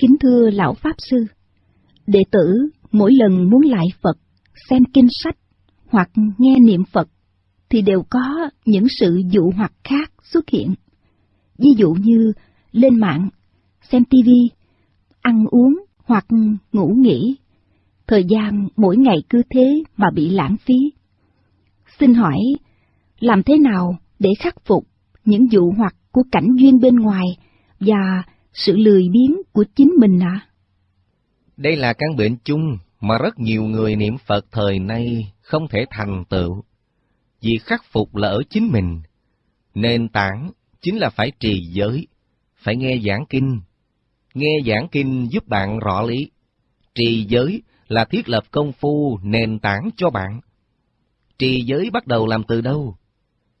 Kính thưa Lão Pháp Sư, đệ tử mỗi lần muốn lại Phật, xem kinh sách hoặc nghe niệm Phật thì đều có những sự dụ hoặc khác xuất hiện. Ví dụ như lên mạng, xem tivi, ăn uống hoặc ngủ nghỉ. Thời gian mỗi ngày cứ thế mà bị lãng phí. Xin hỏi, làm thế nào để khắc phục những dụ hoặc của cảnh duyên bên ngoài và sự lười biếng của chính mình ạ? À? Đây là căn bệnh chung mà rất nhiều người niệm Phật thời nay không thể thành tựu. Vì khắc phục là ở chính mình. Nền tảng chính là phải trì giới, phải nghe giảng kinh. Nghe giảng kinh giúp bạn rõ lý. Trì giới là thiết lập công phu nền tảng cho bạn. Trì giới bắt đầu làm từ đâu?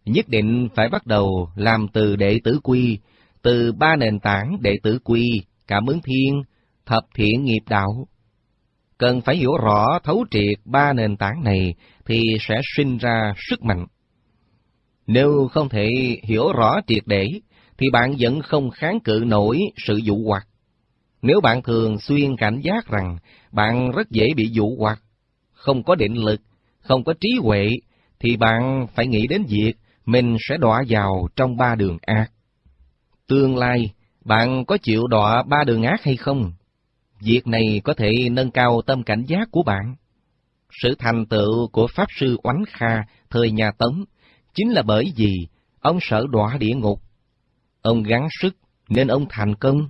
Nhất định phải bắt đầu làm từ đệ tử quy, từ ba nền tảng đệ tử quy, cảm ứng thiên, thập thiện nghiệp đạo. Cần phải hiểu rõ thấu triệt ba nền tảng này thì sẽ sinh ra sức mạnh. Nếu không thể hiểu rõ triệt để, thì bạn vẫn không kháng cự nổi sự dụ hoặc. Nếu bạn thường xuyên cảnh giác rằng bạn rất dễ bị dụ hoặc, không có định lực, không có trí huệ, thì bạn phải nghĩ đến việc mình sẽ đọa vào trong ba đường ác. Tương lai, bạn có chịu đọa ba đường ác hay không? Việc này có thể nâng cao tâm cảnh giác của bạn. Sự thành tựu của Pháp Sư Oánh Kha thời nhà Tống chính là bởi vì ông sợ đọa địa ngục. Ông gắng sức nên ông thành công.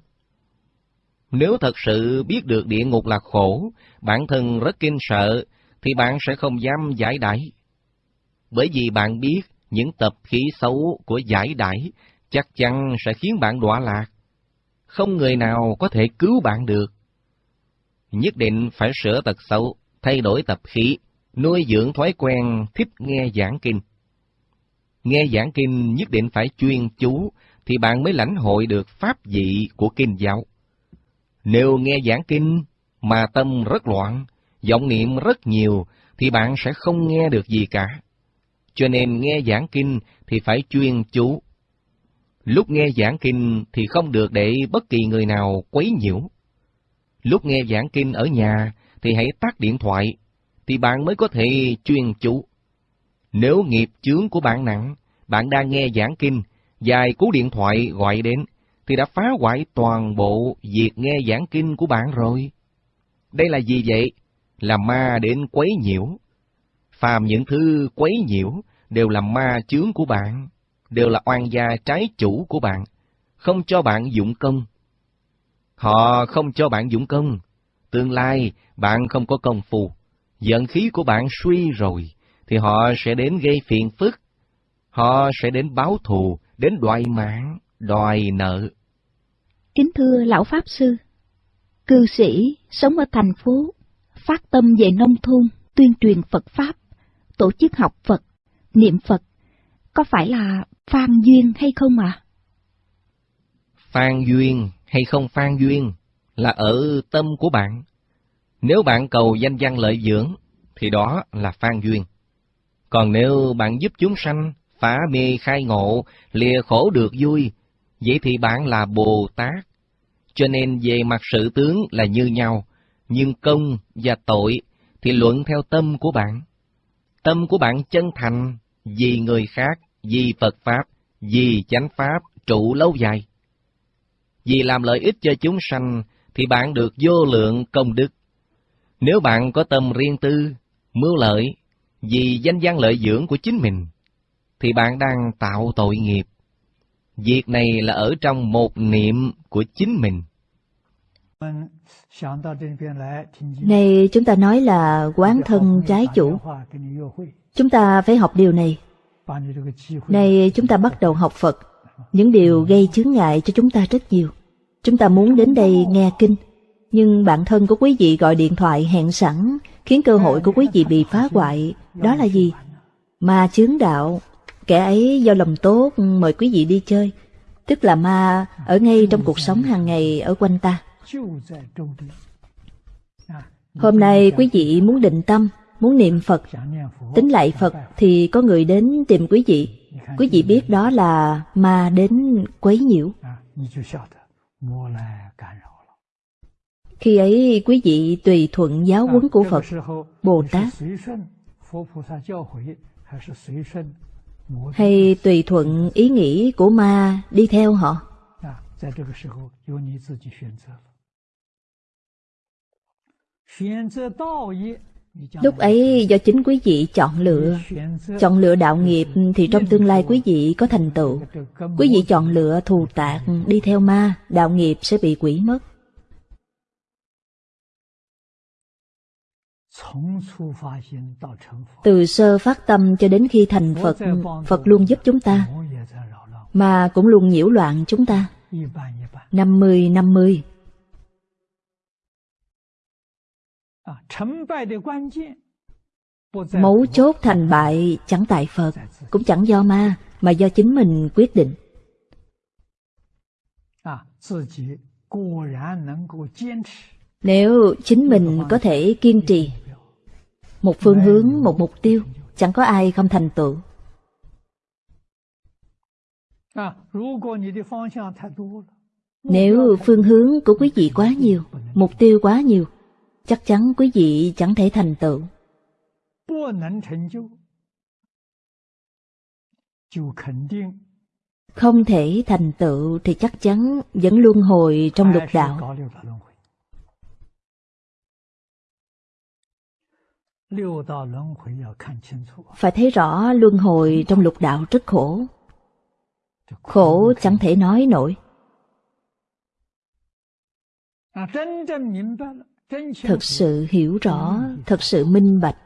Nếu thật sự biết được địa ngục là khổ, bản thân rất kinh sợ, thì bạn sẽ không dám giải đãi. Bởi vì bạn biết những tập khí xấu của giải đãi chắc chắn sẽ khiến bạn đọa lạc. Không người nào có thể cứu bạn được. Nhất định phải sửa tật xấu, thay đổi tập khí, nuôi dưỡng thói quen thích nghe giảng kinh. Nghe giảng kinh nhất định phải chuyên chú, thì bạn mới lãnh hội được pháp vị của kinh giáo. Nếu nghe giảng kinh mà tâm rất loạn, vọng niệm rất nhiều, thì bạn sẽ không nghe được gì cả. Cho nên nghe giảng kinh thì phải chuyên chú. Lúc nghe giảng kinh thì không được để bất kỳ người nào quấy nhiễu. Lúc nghe giảng kinh ở nhà thì hãy tắt điện thoại, thì bạn mới có thể chuyên chú. Nếu nghiệp chướng của bạn nặng, bạn đang nghe giảng kinh, dài cú điện thoại gọi đến, thì đã phá hoại toàn bộ việc nghe giảng kinh của bạn rồi. Đây là gì vậy? Là ma đến quấy nhiễu. Phàm những thứ quấy nhiễu đều là ma chướng của bạn, đều là oan gia trái chủ của bạn, không cho bạn dụng công. Họ không cho bạn dụng công, tương lai bạn không có công phu, giận khí của bạn suy rồi, thì họ sẽ đến gây phiền phức, họ sẽ đến báo thù, đến đòi mạng, đòi nợ. Kính thưa Lão Pháp Sư, cư sĩ sống ở thành phố, phát tâm về nông thôn, tuyên truyền Phật Pháp, tổ chức học Phật, niệm Phật, có phải là phan duyên hay không ạ? À? Phan duyên hay không phan duyên là ở tâm của bạn. Nếu bạn cầu danh văn lợi dưỡng, thì đó là phan duyên. Còn nếu bạn giúp chúng sanh phá mê khai ngộ, lìa khổ được vui, vậy thì bạn là Bồ Tát. Cho nên về mặt sự tướng là như nhau, nhưng công và tội thì luận theo tâm của bạn. Tâm của bạn chân thành, vì người khác, vì Phật Pháp, vì chánh Pháp trụ lâu dài. Vì làm lợi ích cho chúng sanh, thì bạn được vô lượng công đức. Nếu bạn có tâm riêng tư, mưu lợi, vì danh văn lợi dưỡng của chính mình, thì bạn đang tạo tội nghiệp. Việc này là ở trong một niệm của chính mình. Này chúng ta nói là quán thân trái chủ. Chúng ta phải học điều này nay chúng ta bắt đầu học Phật. Những điều gây chướng ngại cho chúng ta rất nhiều. Chúng ta muốn đến đây nghe kinh, nhưng bạn thân của quý vị gọi điện thoại hẹn sẵn, khiến cơ hội của quý vị bị phá hoại. Đó là gì? Ma chướng đạo. Kẻ ấy do lòng tốt mời quý vị đi chơi, tức là ma ở ngay trong cuộc sống hàng ngày ở quanh ta. Hôm nay quý vị muốn định tâm, muốn niệm Phật, tính lại Phật thì có người đến tìm quý vị. Quý vị biết đó là ma đến quấy nhiễu. Khi ấy quý vị tùy thuận giáo huấn của Phật, Bồ Tát, hay tùy thuận ý nghĩ của ma đi theo họ. Lúc ấy, do chính quý vị chọn lựa. Chọn lựa đạo nghiệp thì trong tương lai quý vị có thành tựu. Quý vị chọn lựa thù tạc, đi theo ma, Đạo nghiệp sẽ bị quỷ mất. Từ sơ phát tâm cho đến khi thành Phật Phật luôn giúp chúng ta, Mà cũng luôn nhiễu loạn chúng ta. 50-50 Mấu chốt thành bại chẳng tại Phật, cũng chẳng do ma, mà do chính mình quyết định. Nếu chính mình có thể kiên trì, một phương hướng, một mục tiêu, chẳng có ai không thành tựu. Nếu phương hướng của quý vị quá nhiều, mục tiêu quá nhiều, chắc chắn quý vị chẳng thể thành tựu. Không thể thành tựu thì chắc chắn vẫn luân hồi trong lục đạo. Phải thấy rõ luân hồi trong lục đạo rất khổ. Khổ chẳng thể nói nổi. Thật sự hiểu rõ, thật sự minh bạch.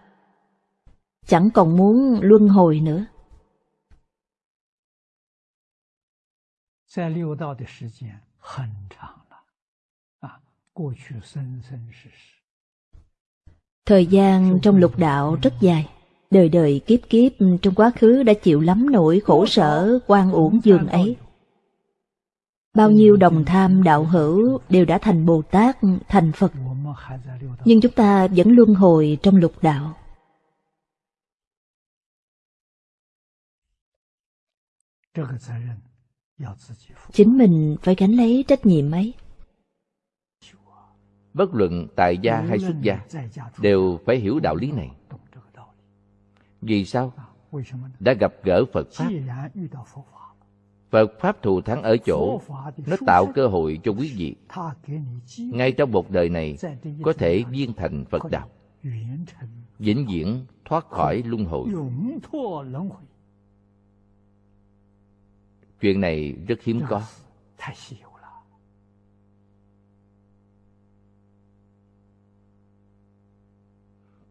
Chẳng còn muốn luân hồi nữa. Thời gian trong lục đạo rất dài, đời đời kiếp kiếp trong quá khứ đã chịu lắm nỗi khổ sở quan uổng giường ấy. Bao nhiêu đồng tham đạo hữu đều đã thành Bồ Tát, thành Phật. Nhưng chúng ta vẫn luân hồi trong lục đạo. Chính mình phải gánh lấy trách nhiệm ấy. Bất luận tại gia hay xuất gia đều phải hiểu đạo lý này. Vì sao? Đã gặp gỡ Phật Pháp Phật Pháp thù thắng ở chỗ, nó tạo cơ hội cho quý vị. Ngay trong một đời này, có thể viên thành Phật Đạo. Vĩnh viễn thoát khỏi luân hồi. Chuyện này rất hiếm có.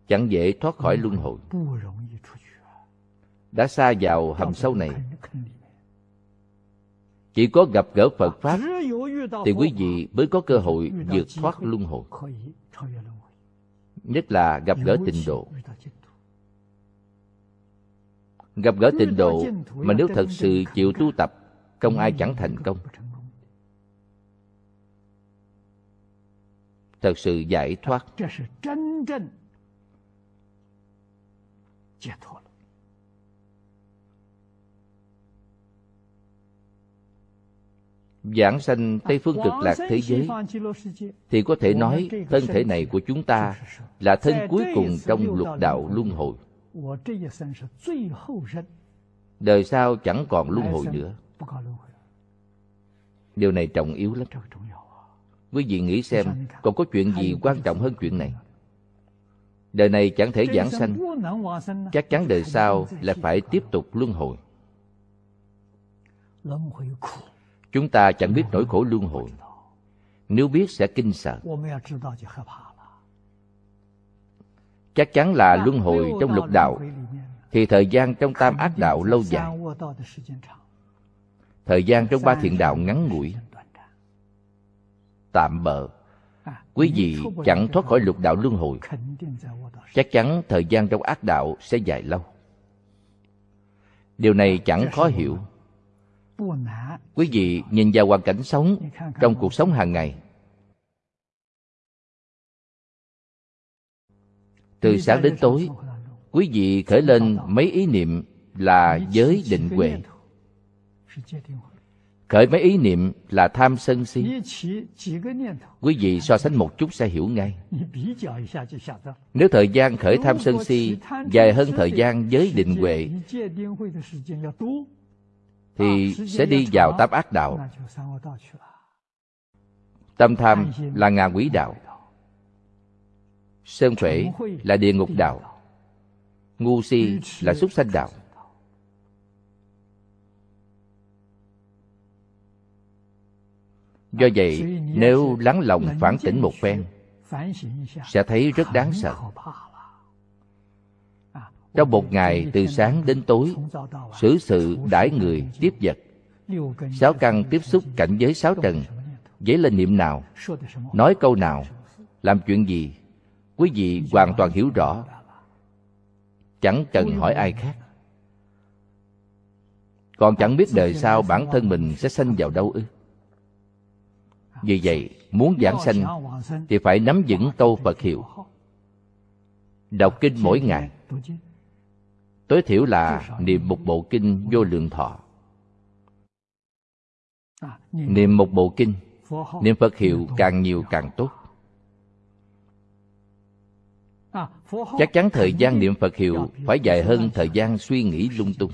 Chẳng dễ thoát khỏi luân hồi. Đã xa vào hầm sâu này, chỉ có gặp gỡ Phật Pháp Thì quý vị mới có cơ hội vượt thoát luân hồi. Nhất là gặp gỡ tịnh độ. Gặp gỡ tịnh độ Mà nếu thật sự chịu tu tập, Không ai chẳng thành công. Thật sự giải thoát. Giảng sanh Tây Phương cực lạc thế giới thì có thể nói thân thể này của chúng ta là thân cuối cùng trong lục đạo luân hồi. Đời sau chẳng còn luân hồi nữa. Điều này trọng yếu lắm. Quý vị nghĩ xem còn có chuyện gì quan trọng hơn chuyện này? Đời này chẳng thể giảng sanh Chắc chắn đời sau là phải tiếp tục luân hồi Chúng ta chẳng biết nỗi khổ luân hồi. Nếu biết sẽ kinh sợ. Chắc chắn là luân hồi trong lục đạo, thì thời gian trong tam ác đạo lâu dài. Thời gian trong ba thiện đạo ngắn ngủi. Tạm bợ. Quý vị chẳng thoát khỏi lục đạo luân hồi. Chắc chắn thời gian trong ác đạo sẽ dài lâu. Điều này chẳng khó hiểu quý vị nhìn vào hoàn cảnh sống trong cuộc sống hàng ngày. Từ sáng đến tối, quý vị khởi lên mấy ý niệm là giới định huệ. Khởi mấy ý niệm là tham sân si. Quý vị so sánh một chút sẽ hiểu ngay. Nếu thời gian khởi tham sân si dài hơn thời gian giới định huệ thì sẽ đi vào tám ác đạo. Tâm tham là ngạ quỷ đạo. Sơn phể là địa ngục đạo. Ngu si là súc sanh đạo. Do vậy nếu lắng lòng phản tỉnh một phen sẽ thấy rất đáng sợ trong một ngày, từ sáng đến tối, xử sự đãi người, tiếp vật. Sáu căn tiếp xúc cảnh giới sáu trần. Dấy lên niệm nào? Nói câu nào? Làm chuyện gì? Quý vị hoàn toàn hiểu rõ. Chẳng cần hỏi ai khác. Còn chẳng biết đời sau bản thân mình sẽ sanh vào đâu ư? Vì vậy, muốn giảng sanh thì phải nắm vững câu phật hiệu. Đọc kinh mỗi ngày tối thiểu là niệm một bộ kinh vô lượng thọ. Niệm một bộ kinh, niệm phật hiệu càng nhiều càng tốt. Chắc chắn thời gian niệm phật hiệu phải dài hơn thời gian suy nghĩ lung tung.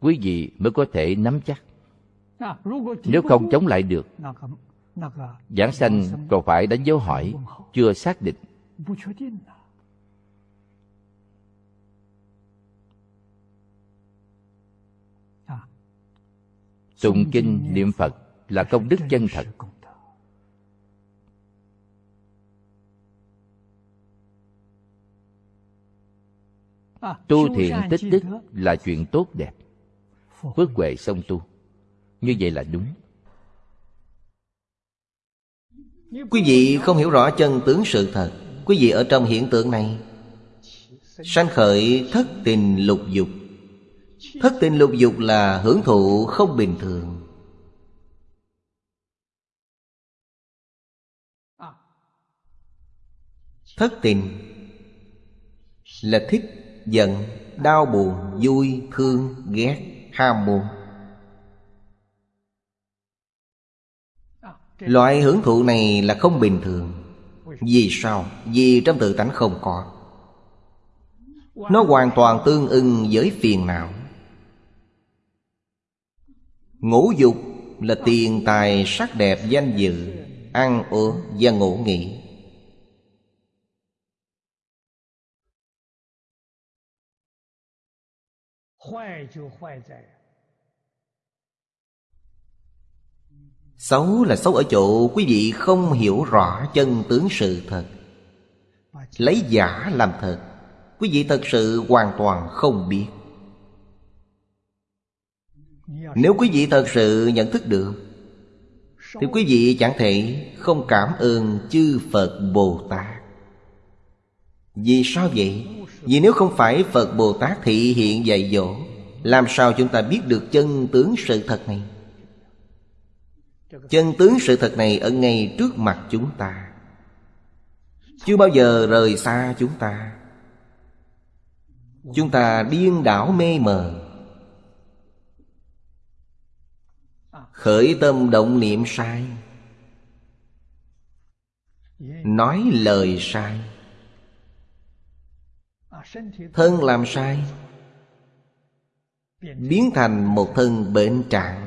Quý vị mới có thể nắm chắc. Nếu không chống lại được, giảng sanh còn phải đánh dấu hỏi chưa xác định. Tụng kinh niệm phật là công đức chân thật. Tu thiện tích đức là chuyện tốt đẹp. Phước huệ song tu. Như vậy là đúng. Quý vị không hiểu rõ chân tướng sự thật, quý vị ở trong hiện tượng này, sanh khởi thất tình lục dục thất tình lục dục là hưởng thụ không bình thường. Thất tình là thích, giận, đau buồn, vui, thương, ghét, ham muốn. Loại hưởng thụ này là không bình thường. Vì sao? Vì trong tự tánh không có. Nó hoàn toàn tương ưng với phiền não. Ngũ dục là tiền tài sắc đẹp danh dự, Ăn uống và ngủ nghỉ. Xấu là xấu ở chỗ quý vị không hiểu rõ chân tướng sự thật. Lấy giả làm thật, Quý vị thật sự hoàn toàn không biết. Nếu quý vị thật sự nhận thức được, Thì quý vị chẳng thể không cảm ơn chư Phật Bồ Tát Vì sao vậy? Vì nếu không phải Phật Bồ Tát thị hiện dạy dỗ, Làm sao chúng ta biết được chân tướng sự thật này? chân tướng sự thật này ở ngay trước mặt chúng ta chưa bao giờ rời xa chúng ta chúng ta điên đảo mê mờ khởi tâm động niệm sai. Nói lời sai. Thân làm sai, biến thành một thân bệnh trạng.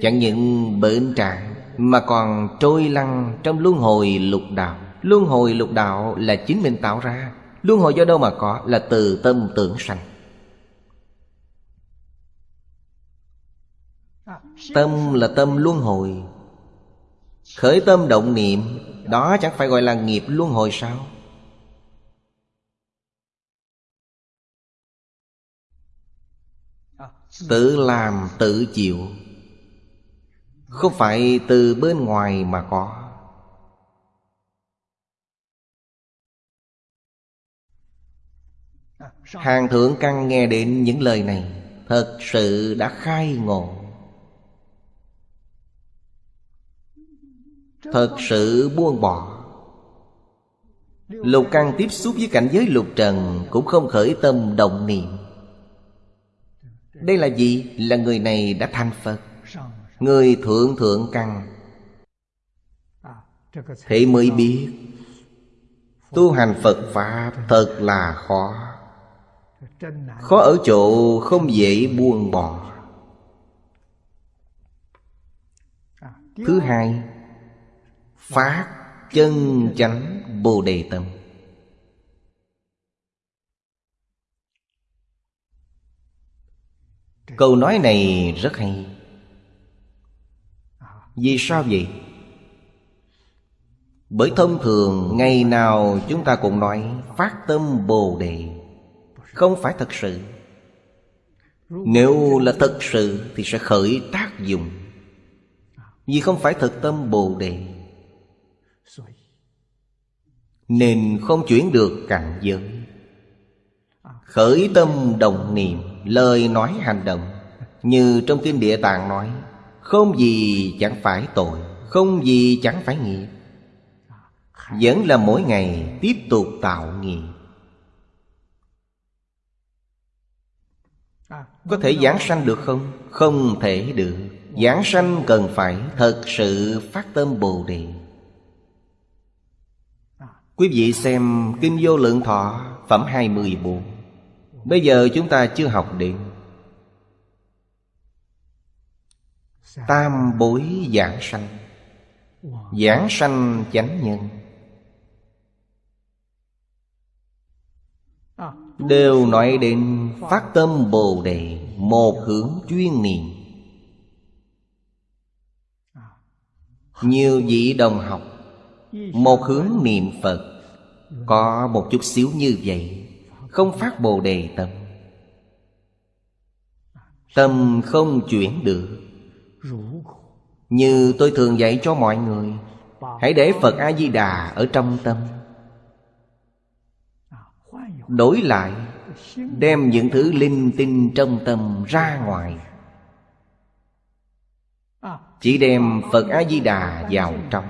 Chẳng những bệnh trạng Mà còn trôi lăn trong luân hồi lục đạo. Luân hồi lục đạo là chính mình tạo ra. Luân hồi do đâu mà có? Là từ tâm tưởng sanh. Tâm là tâm luân hồi. Khởi tâm động niệm, Đó chẳng phải gọi là nghiệp luân hồi sao? Tự làm, tự chịu. Không phải từ bên ngoài mà có. Hàng thượng căn nghe đến những lời này, thật sự đã khai ngộ. Thật sự buông bỏ. Lục căn tiếp xúc với cảnh giới lục trần cũng không khởi tâm động niệm. Đây là gì? Là người này đã thành Phật. Người thượng thượng căn Thế mới biết, Tu hành Phật Pháp thật là khó. Khó ở chỗ không dễ buông bỏ. Thứ hai Phát chân chánh Bồ Đề Tâm. Câu nói này rất hay. Vì sao vậy? Bởi thông thường ngày nào chúng ta cũng nói Phát tâm Bồ Đề Không phải thật sự. Nếu là thật sự Thì sẽ khởi tác dụng. Vì không phải thật tâm Bồ Đề nên không chuyển được cảnh giới. Khởi tâm đồng niệm, Lời nói hành động. Như trong Kinh Địa Tạng nói, Không gì chẳng phải tội, Không gì chẳng phải nghiệp. Vẫn là mỗi ngày tiếp tục tạo nghiệp. Có thể giảng sanh được không? Không thể được. Giảng sanh cần phải thật sự phát tâm Bồ Đề. Quý vị xem Kinh Vô Lượng Thọ, Phẩm 24 Bây giờ chúng ta chưa học đến. Tam bối giảng sanh. Giảng sanh chánh nhân. Đều nói đến phát tâm Bồ Đề, Một hướng chuyên niệm. Nhiều vị đồng học một hướng niệm Phật Có một chút xíu như vậy, Không phát Bồ Đề tâm. Tâm không chuyển được. Như tôi thường dạy cho mọi người, Hãy để Phật A-di-đà ở trong tâm. Đổi lại, Đem những thứ linh tinh trong tâm ra ngoài. Chỉ đem Phật A-di-đà vào trong.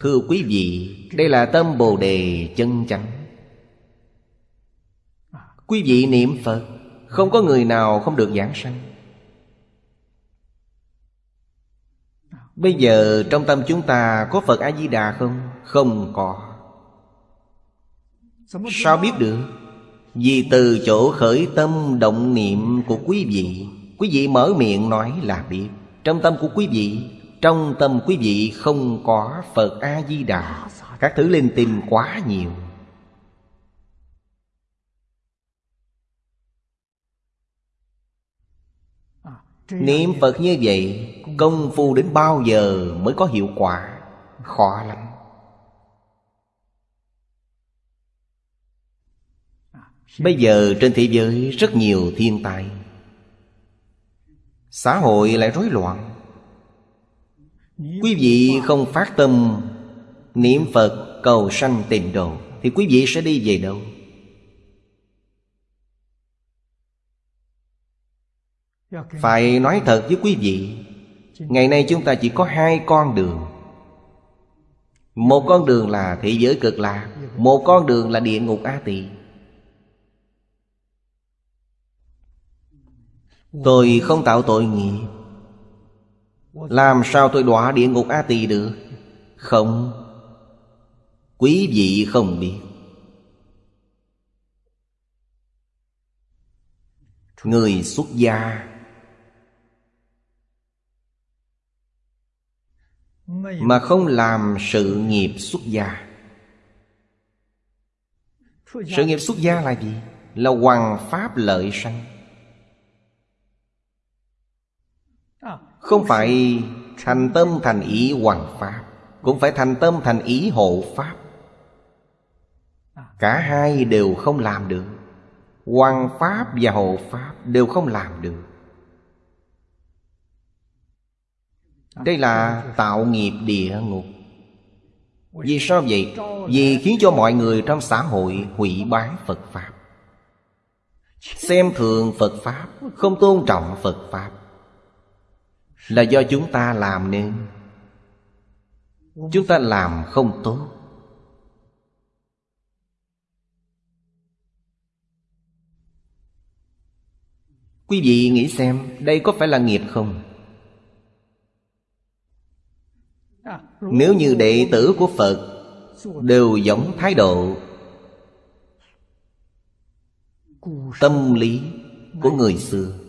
Thưa quý vị, Đây là tâm Bồ Đề chân chánh. Quý vị niệm Phật, Không có người nào không được giảng sanh. Bây giờ trong tâm chúng ta có Phật A-di-đà không? Không có. Sao biết được? Vì từ chỗ khởi tâm động niệm của quý vị. Quý vị mở miệng nói là biết. Trong tâm của quý vị trong tâm quý vị không có Phật A-di-đà. Các thứ lên tìm quá nhiều. Niệm Phật như vậy, Công phu đến bao giờ mới có hiệu quả? Khó lắm. Bây giờ trên thế giới rất nhiều thiên tai. Xã hội lại rối loạn. Quý vị không phát tâm Niệm Phật cầu sanh tịnh độ Thì quý vị sẽ đi về đâu? Phải nói thật với quý vị, Ngày nay chúng ta chỉ có hai con đường. Một con đường là thế giới cực lạc, Một con đường là địa ngục A Tỳ. Tôi không tạo tội nghiệp làm sao tôi đọa địa ngục A Tỳ được? Không. Quý vị không biết. Người xuất gia. Mà không làm sự nghiệp xuất gia. Sự nghiệp xuất gia là gì? Là hoàng pháp lợi sanh. Không phải thành tâm thành ý hoàng pháp, Cũng phải thành tâm thành ý hộ pháp. Cả hai đều không làm được. Hoàng pháp và hộ pháp đều không làm được. Đây là tạo nghiệp địa ngục. Vì sao vậy? Vì khiến cho mọi người trong xã hội hủy bán Phật Pháp. Xem thường Phật Pháp, Không tôn trọng Phật Pháp. Là do chúng ta làm nên. Chúng ta làm không tốt. Quý vị nghĩ xem, Đây có phải là nghiệp không? Nếu như đệ tử của Phật Đều giống thái độ, Tâm lý của người xưa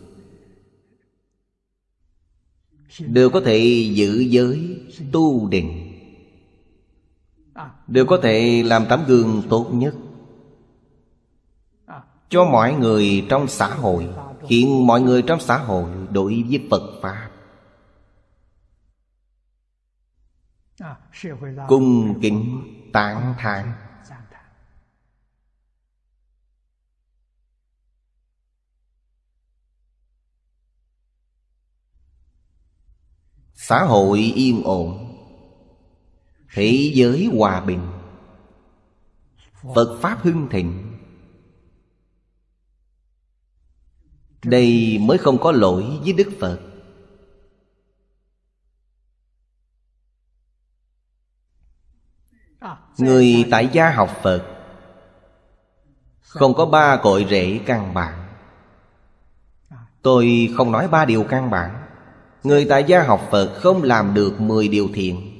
Đều có thể giữ giới Tu định Đều có thể làm tấm gương tốt nhất. Cho mọi người trong xã hội, Khiến mọi người trong xã hội đối với Phật Pháp. Cung kính tán thán. Xã hội yên ổn Thế giới hòa bình, Phật Pháp hưng thịnh. Đây mới không có lỗi với Đức Phật. Người tại gia học Phật, Không có ba cội rễ căn bản. Tôi không nói ba điều căn bản. Người tại gia học Phật không làm được mười điều thiện.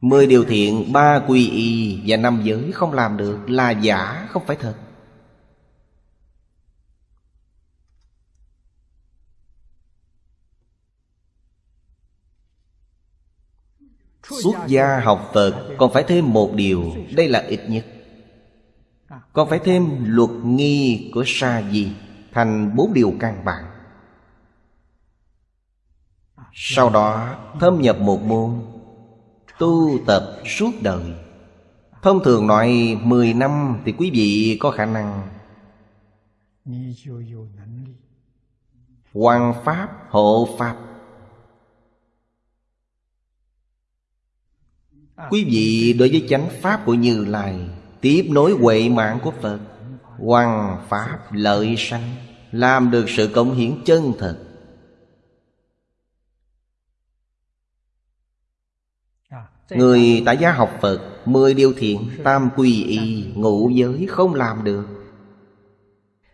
Mười điều thiện, ba quy y và năm giới không làm được là giả, không phải thật. Xuất gia học Phật còn phải thêm một điều Đây là ít nhất. Còn phải thêm luật nghi của sa di Thành bốn điều căn bản. Sau đó thâm nhập một môn Tu tập suốt đời. Thông thường nói 10 năm thì quý vị có khả năng Hoàng Pháp, hộ Pháp. Quý vị đối với chánh Pháp của Như Lai Tiếp nối huệ mạng của Phật Hoàng Pháp lợi sanh Làm được sự cống hiến chân thật. Người tại gia học Phật Mười điều thiện Tam quy y Ngũ giới không làm được.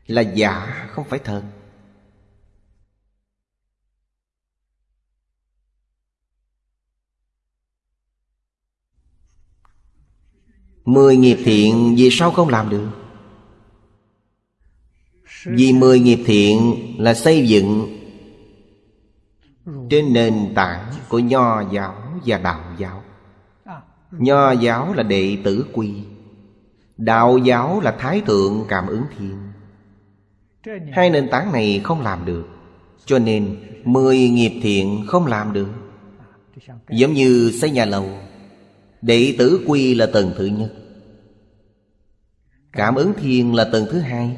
Là giả không phải thật. Mười nghiệp thiện vì sao không làm được? Vì mười nghiệp thiện là xây dựng Trên nền tảng của Nho giáo và Đạo giáo Nho giáo là đệ tử quy, Đạo giáo là Thái Thượng Cảm ứng Thiên. Hai nền tảng này không làm được, Cho nên Mười nghiệp thiện không làm được. Giống như xây nhà lầu, Đệ tử quy là tầng thứ nhất. Cảm ứng thiên là tầng thứ hai,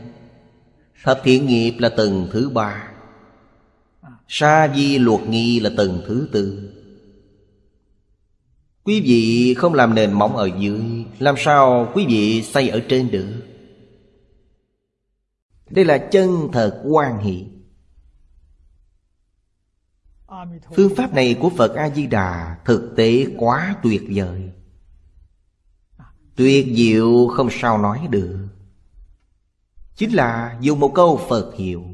Thập thiện nghiệp là tầng thứ ba. Sa di luật nghi là tầng thứ tư. Quý vị không làm nền móng ở dưới, Làm sao quý vị xây ở trên được? Đây là chân thật quan hệ. Phương pháp này của Phật A-di-đà Thực tế quá tuyệt vời. Tuyệt diệu không sao nói được. Chính là dùng một câu Phật hiệu.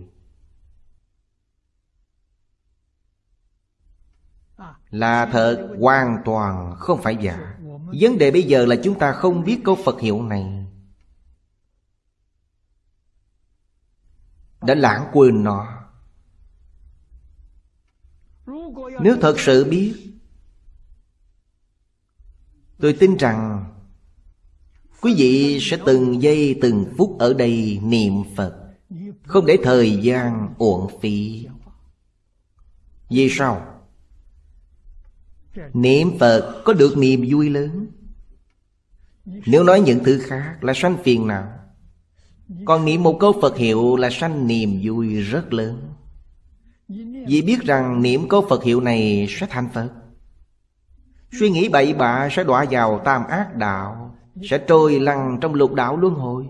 Là thật, hoàn toàn không phải giả. Vấn đề bây giờ là chúng ta không biết câu Phật hiệu này. Đã lãng quên nó. Nếu thật sự biết, Tôi tin rằng Quý vị sẽ từng giây từng phút ở đây niệm Phật, Không để thời gian uổng phí. Vì sao? Niệm Phật có được niềm vui lớn? Nếu nói những thứ khác là sanh phiền não. Còn niệm một câu Phật hiệu là sanh niềm vui rất lớn. Vì biết rằng niệm câu Phật hiệu này sẽ thành Phật. Suy nghĩ bậy bạ sẽ đọa vào tam ác đạo, Sẽ trôi lăn trong lục đạo luân hồi.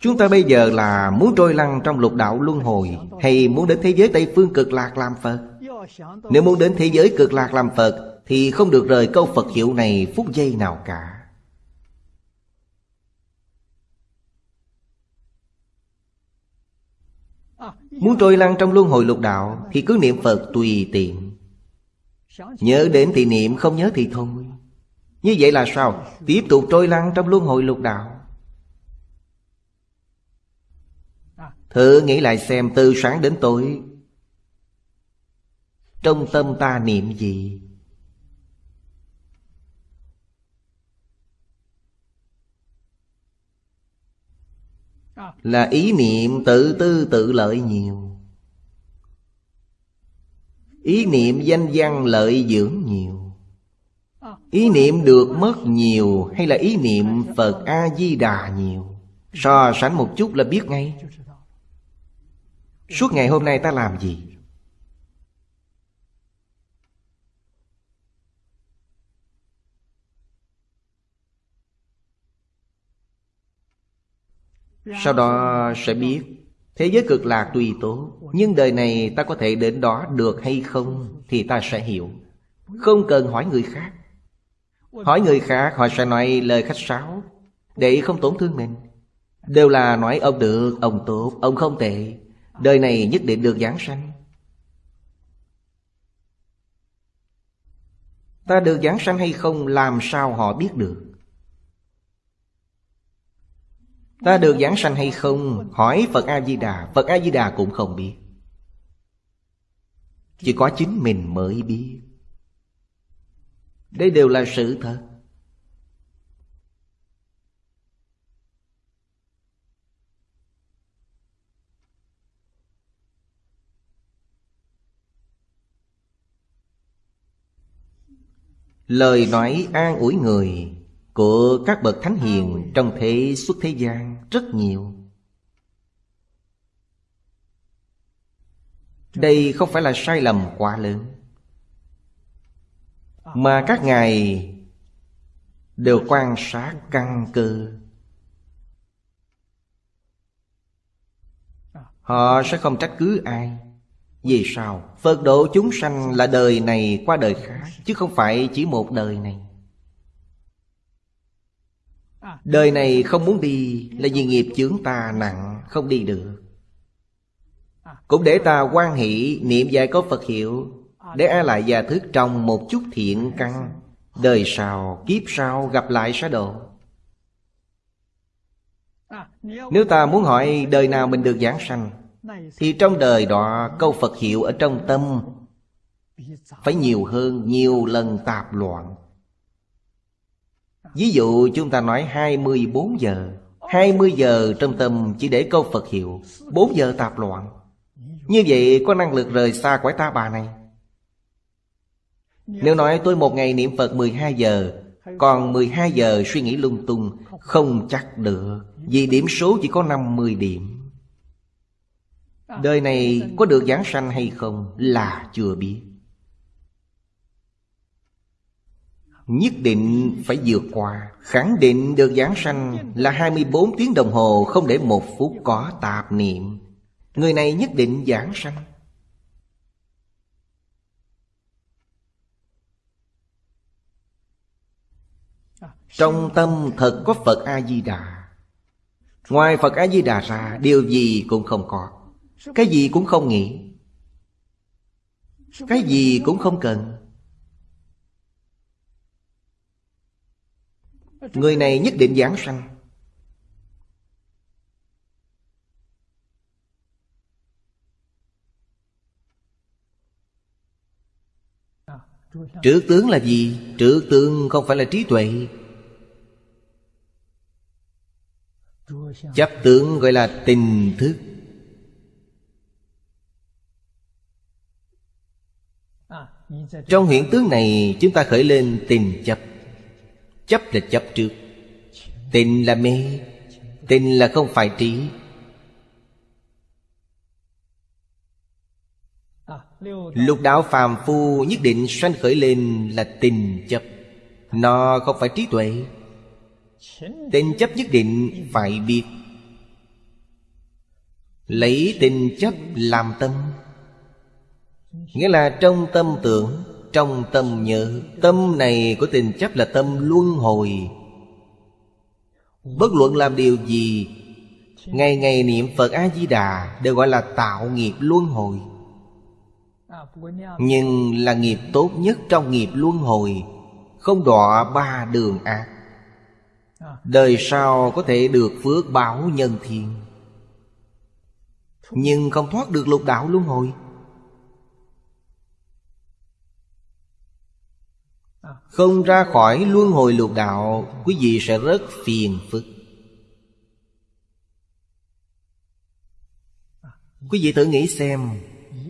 Chúng ta bây giờ là muốn trôi lăn trong lục đạo luân hồi Hay muốn đến thế giới Tây Phương cực lạc làm Phật? Nếu muốn đến thế giới cực lạc làm Phật Thì không được rời câu Phật hiệu này phút giây nào cả. Muốn trôi lăn trong luân hồi lục đạo Thì cứ niệm Phật tùy tiện. Nhớ đến thì niệm, không nhớ thì thôi. Như vậy là sao? Tiếp tục trôi lăn trong luân hồi lục đạo Thử nghĩ lại xem từ sáng đến tối. Trong tâm ta niệm gì? Là ý niệm tự tư tự lợi nhiều. Ý niệm danh văn lợi dưỡng nhiều. Ý niệm được mất nhiều Hay là ý niệm Phật A-di-đà nhiều? So sánh một chút là biết ngay. Suốt ngày hôm nay ta làm gì? Sau đó sẽ biết Thế giới cực lạc tùy tố Nhưng đời này ta có thể đến đó được hay không Thì ta sẽ hiểu. Không cần hỏi người khác. Hỏi người khác họ sẽ nói lời khách sáo Để không tổn thương mình. Đều là nói ông được, ông tốt, ông không tệ. Đời này nhất định được giảng sanh. Ta được giảng sanh hay không, làm sao họ biết được? Ta được giảng sanh hay không, Hỏi Phật A-di-đà. Phật A-di-đà cũng không biết. Chỉ có chính mình mới biết. Đây đều là sự thật. Lời nói an ủi người Của các bậc thánh hiền Trong thế xuất thế gian rất nhiều. Đây không phải là sai lầm quá lớn, Mà các ngài Đều quan sát căn cơ. Họ sẽ không trách cứ ai vì sao? Phật độ chúng sanh là đời này qua đời khác Chứ không phải chỉ một đời này. Đời này không muốn đi Là vì nghiệp chướng ta nặng Không đi được. Cũng để ta quan hỷ Niệm dài có Phật hiệu Để ai lại già thức trong một chút thiện căn. Đời sau, kiếp sau gặp lại sẽ độ. Nếu ta muốn hỏi đời nào mình được giảng sanh thì trong đời đó, câu Phật hiệu ở trong tâm Phải nhiều hơn nhiều lần tạp loạn. Ví dụ, chúng ta nói 24 giờ. 20 giờ trong tâm chỉ để câu Phật hiệu 4 giờ tạp loạn. Như vậy, có năng lực rời xa quái ta bà này? Nếu nói tôi một ngày niệm Phật 12 giờ, Còn 12 giờ suy nghĩ lung tung, Không chắc được, Vì điểm số chỉ có 50 điểm. Đời này có được giảng sanh hay không là chưa biết. Nhất định phải vượt qua, Khẳng định được giảng sanh là 24 tiếng đồng hồ Không để một phút có tạp niệm. Người này nhất định giảng sanh. Trong tâm thật có Phật A-di-đà Ngoài Phật A-di-đà ra, Điều gì cũng không có cái gì cũng không nghĩ. Cái gì cũng không cần. Người này nhất định giảng sanh. Trữ tướng là gì? Trữ tướng không phải là trí tuệ. Chấp tướng gọi là tình thức. Trong hiện tướng này, chúng ta khởi lên tình chấp. Chấp là chấp trước. Tình là mê. Tình là không phải trí. Lục đạo phàm phu nhất định sanh khởi lên là tình chấp. Nó không phải trí tuệ. Tình chấp nhất định phải biết. Lấy tình chấp làm tâm. Nghĩa là trong tâm tưởng, Trong tâm nhớ, Tâm này của tình chấp là tâm luân hồi. Bất luận làm điều gì, Ngày ngày niệm Phật A-di-đà Đều gọi là tạo nghiệp luân hồi. Nhưng là nghiệp tốt nhất trong nghiệp luân hồi, Không đọa ba đường ác. Đời sau có thể được phước báo nhân thiên Nhưng không thoát được lục đạo luân hồi. Không ra khỏi luân hồi lục đạo, Quý vị sẽ rất phiền phức. Quý vị thử nghĩ xem,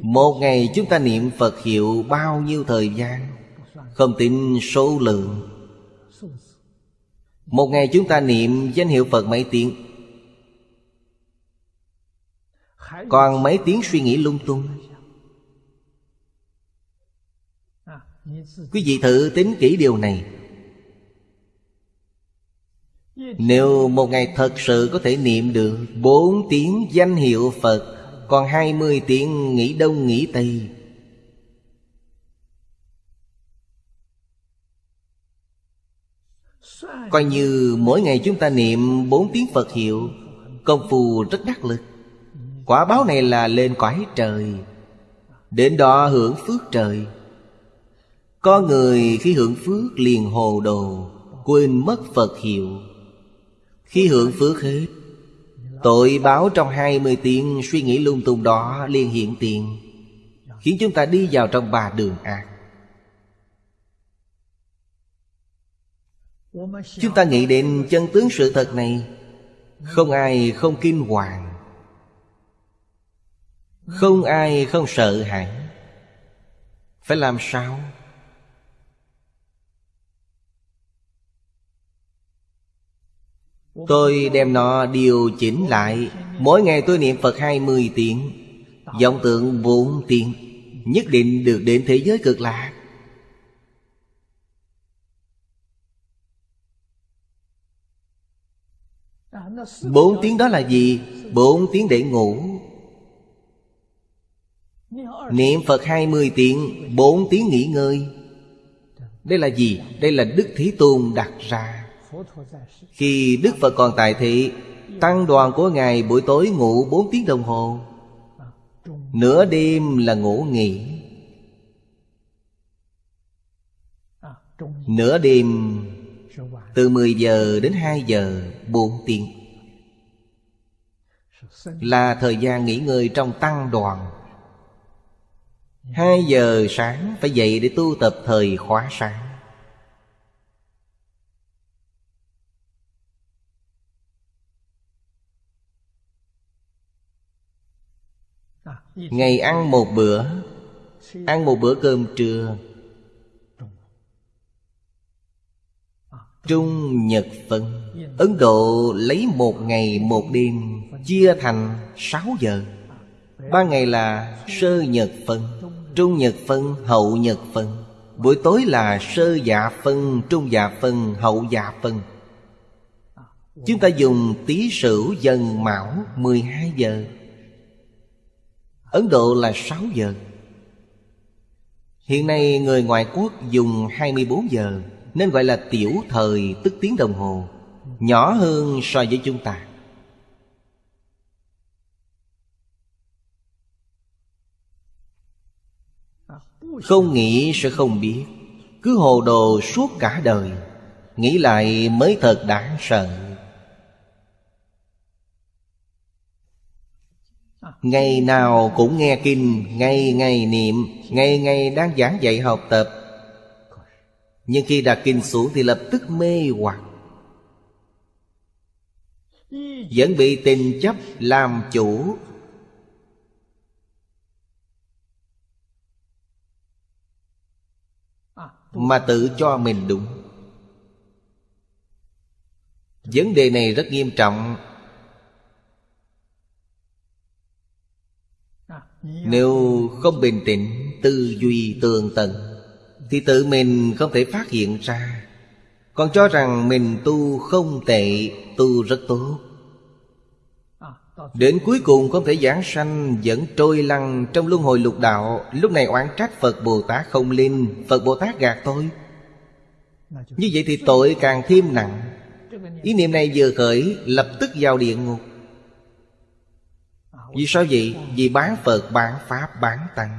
Một ngày chúng ta niệm Phật hiệu bao nhiêu thời gian? Không tính số lượng. Một ngày chúng ta niệm danh hiệu Phật mấy tiếng? Còn mấy tiếng suy nghĩ lung tung? Quý vị thử tính kỹ điều này. Nếu một ngày thật sự có thể niệm được Bốn tiếng danh hiệu Phật, Còn hai mươi tiếng nghĩ đông nghĩ tây, Coi như mỗi ngày chúng ta niệm bốn tiếng Phật hiệu, Công phu rất đắc lực. Quả báo này là lên cõi trời, Đến đó hưởng phước trời có người khi hưởng phước liền hồ đồ, Quên mất Phật hiệu. Khi hưởng phước hết, Tội báo trong hai mươi tiếng, suy nghĩ lung tung đó liền hiện tiền, Khiến chúng ta đi vào trong ba đường ác. Chúng ta nghĩ đến chân tướng sự thật này, Không ai không kinh hoàng, Không ai không sợ hãi. Phải làm sao? Tôi đem nó điều chỉnh lại. Mỗi ngày tôi niệm Phật 20 tiếng. Vọng tượng 4 tiếng. Nhất định được đến thế giới cực lạc. Bốn tiếng đó là gì? Bốn tiếng để ngủ. Niệm Phật 20 tiếng, Bốn tiếng nghỉ ngơi. Đây là gì? Đây là Đức Thế Tôn đặt ra khi Đức Phật còn tại thị, Tăng đoàn của Ngài buổi tối ngủ 4 tiếng đồng hồ. Nửa đêm là ngủ nghỉ. Nửa đêm, Từ 10 giờ đến 2 giờ 4 tiếng. Là thời gian nghỉ ngơi trong tăng đoàn. 2 giờ sáng, phải dậy để tu tập thời khóa sáng. Ngày ăn một bữa. Ăn một bữa cơm trưa. Trung Nhật Phân Ấn Độ lấy một ngày một đêm Chia thành sáu giờ. Ba ngày là sơ nhật phân Trung nhật phân, hậu nhật phân Buổi tối là sơ dạ phân, trung dạ phân, hậu dạ phân Chúng ta dùng tí sửu dần mão 12 giờ. Ấn Độ là 6 giờ. Hiện nay người ngoại quốc dùng 24 giờ, Nên gọi là tiểu thời, tức tiếng đồng hồ, Nhỏ hơn so với chúng ta. Không nghĩ sẽ không biết, Cứ hồ đồ suốt cả đời, Nghĩ lại mới thật đáng sợ. Ngày nào cũng nghe kinh, Ngày ngày niệm, Ngày ngày đang giảng dạy học tập. Nhưng khi đặt kinh xuống Thì lập tức mê hoặc. Vẫn bị tình chấp làm chủ. Mà tự cho mình đúng. Vấn đề này rất nghiêm trọng. Nếu không bình tĩnh, Tư duy tường tận, Thì tự mình không thể phát hiện ra. Còn cho rằng mình tu không tệ, Tu rất tốt. Đến cuối cùng không thể giảng sanh, Vẫn trôi lăn trong luân hồi lục đạo. Lúc này oán trách Phật Bồ Tát không linh, Phật Bồ Tát gạt tôi. Như vậy thì tội càng thêm nặng. Ý niệm này vừa khởi, Lập tức vào địa ngục. Vì sao vậy? Vì bán Phật, bán Pháp, bán Tăng.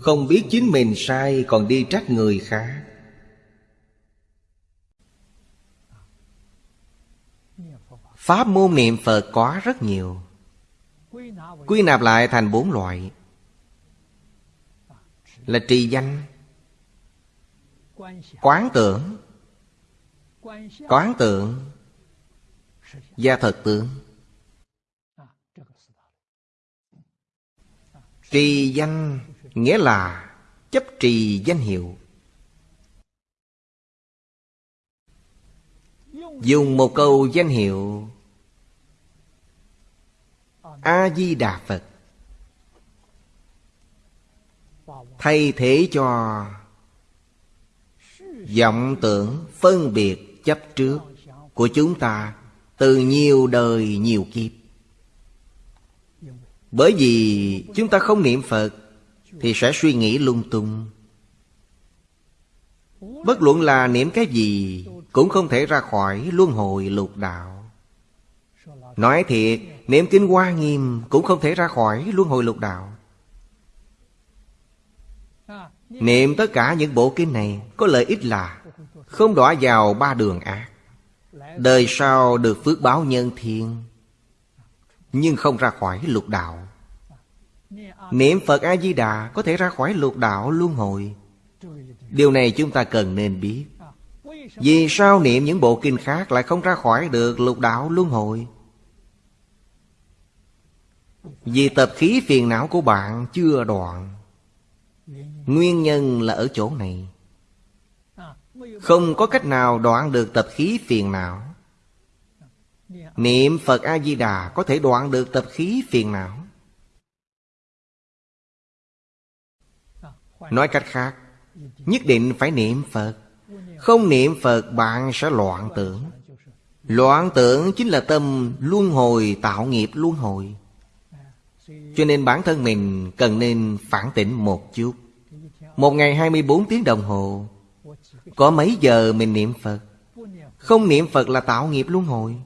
Không biết chính mình sai còn đi trách người khác. Pháp môn niệm Phật có rất nhiều. Quy nạp lại thành bốn loại. Là trì danh Quán tưởng Quán tưởng Gia thật tướng. Trì danh nghĩa là chấp trì danh hiệu. Dùng một câu danh hiệu. A di đà phật. Thay thế cho vọng tưởng phân biệt chấp trước của chúng ta từ nhiều đời nhiều kiếp. Bởi vì chúng ta không niệm phật, thì sẽ suy nghĩ lung tung. Bất luận là niệm cái gì, cũng không thể ra khỏi luân hồi lục đạo. Nói thiệt, niệm kinh hoa nghiêm cũng không thể ra khỏi luân hồi lục đạo. Niệm tất cả những bộ kinh này có lợi ích là không đọa vào ba đường ác đời sau được phước báo nhân thiên nhưng không ra khỏi lục đạo. Niệm Phật A-di-đà có thể ra khỏi lục đạo luân hồi. Điều này chúng ta cần nên biết. Vì sao niệm những bộ kinh khác lại không ra khỏi được lục đạo luân hồi? Vì tập khí phiền não của bạn chưa đoạn. Nguyên nhân là ở chỗ này. Không có cách nào đoạn được tập khí phiền não. Niệm Phật A-di-đà có thể đoạn được tập khí phiền não. Nói cách khác, Nhất định phải niệm Phật. Không niệm Phật, bạn sẽ loạn tưởng. Loạn tưởng chính là tâm luân hồi, tạo nghiệp luân hồi. Cho nên bản thân mình cần nên phản tỉnh một chút. Một ngày 24 tiếng đồng hồ có mấy giờ mình niệm Phật? Không niệm Phật là tạo nghiệp luân hồi.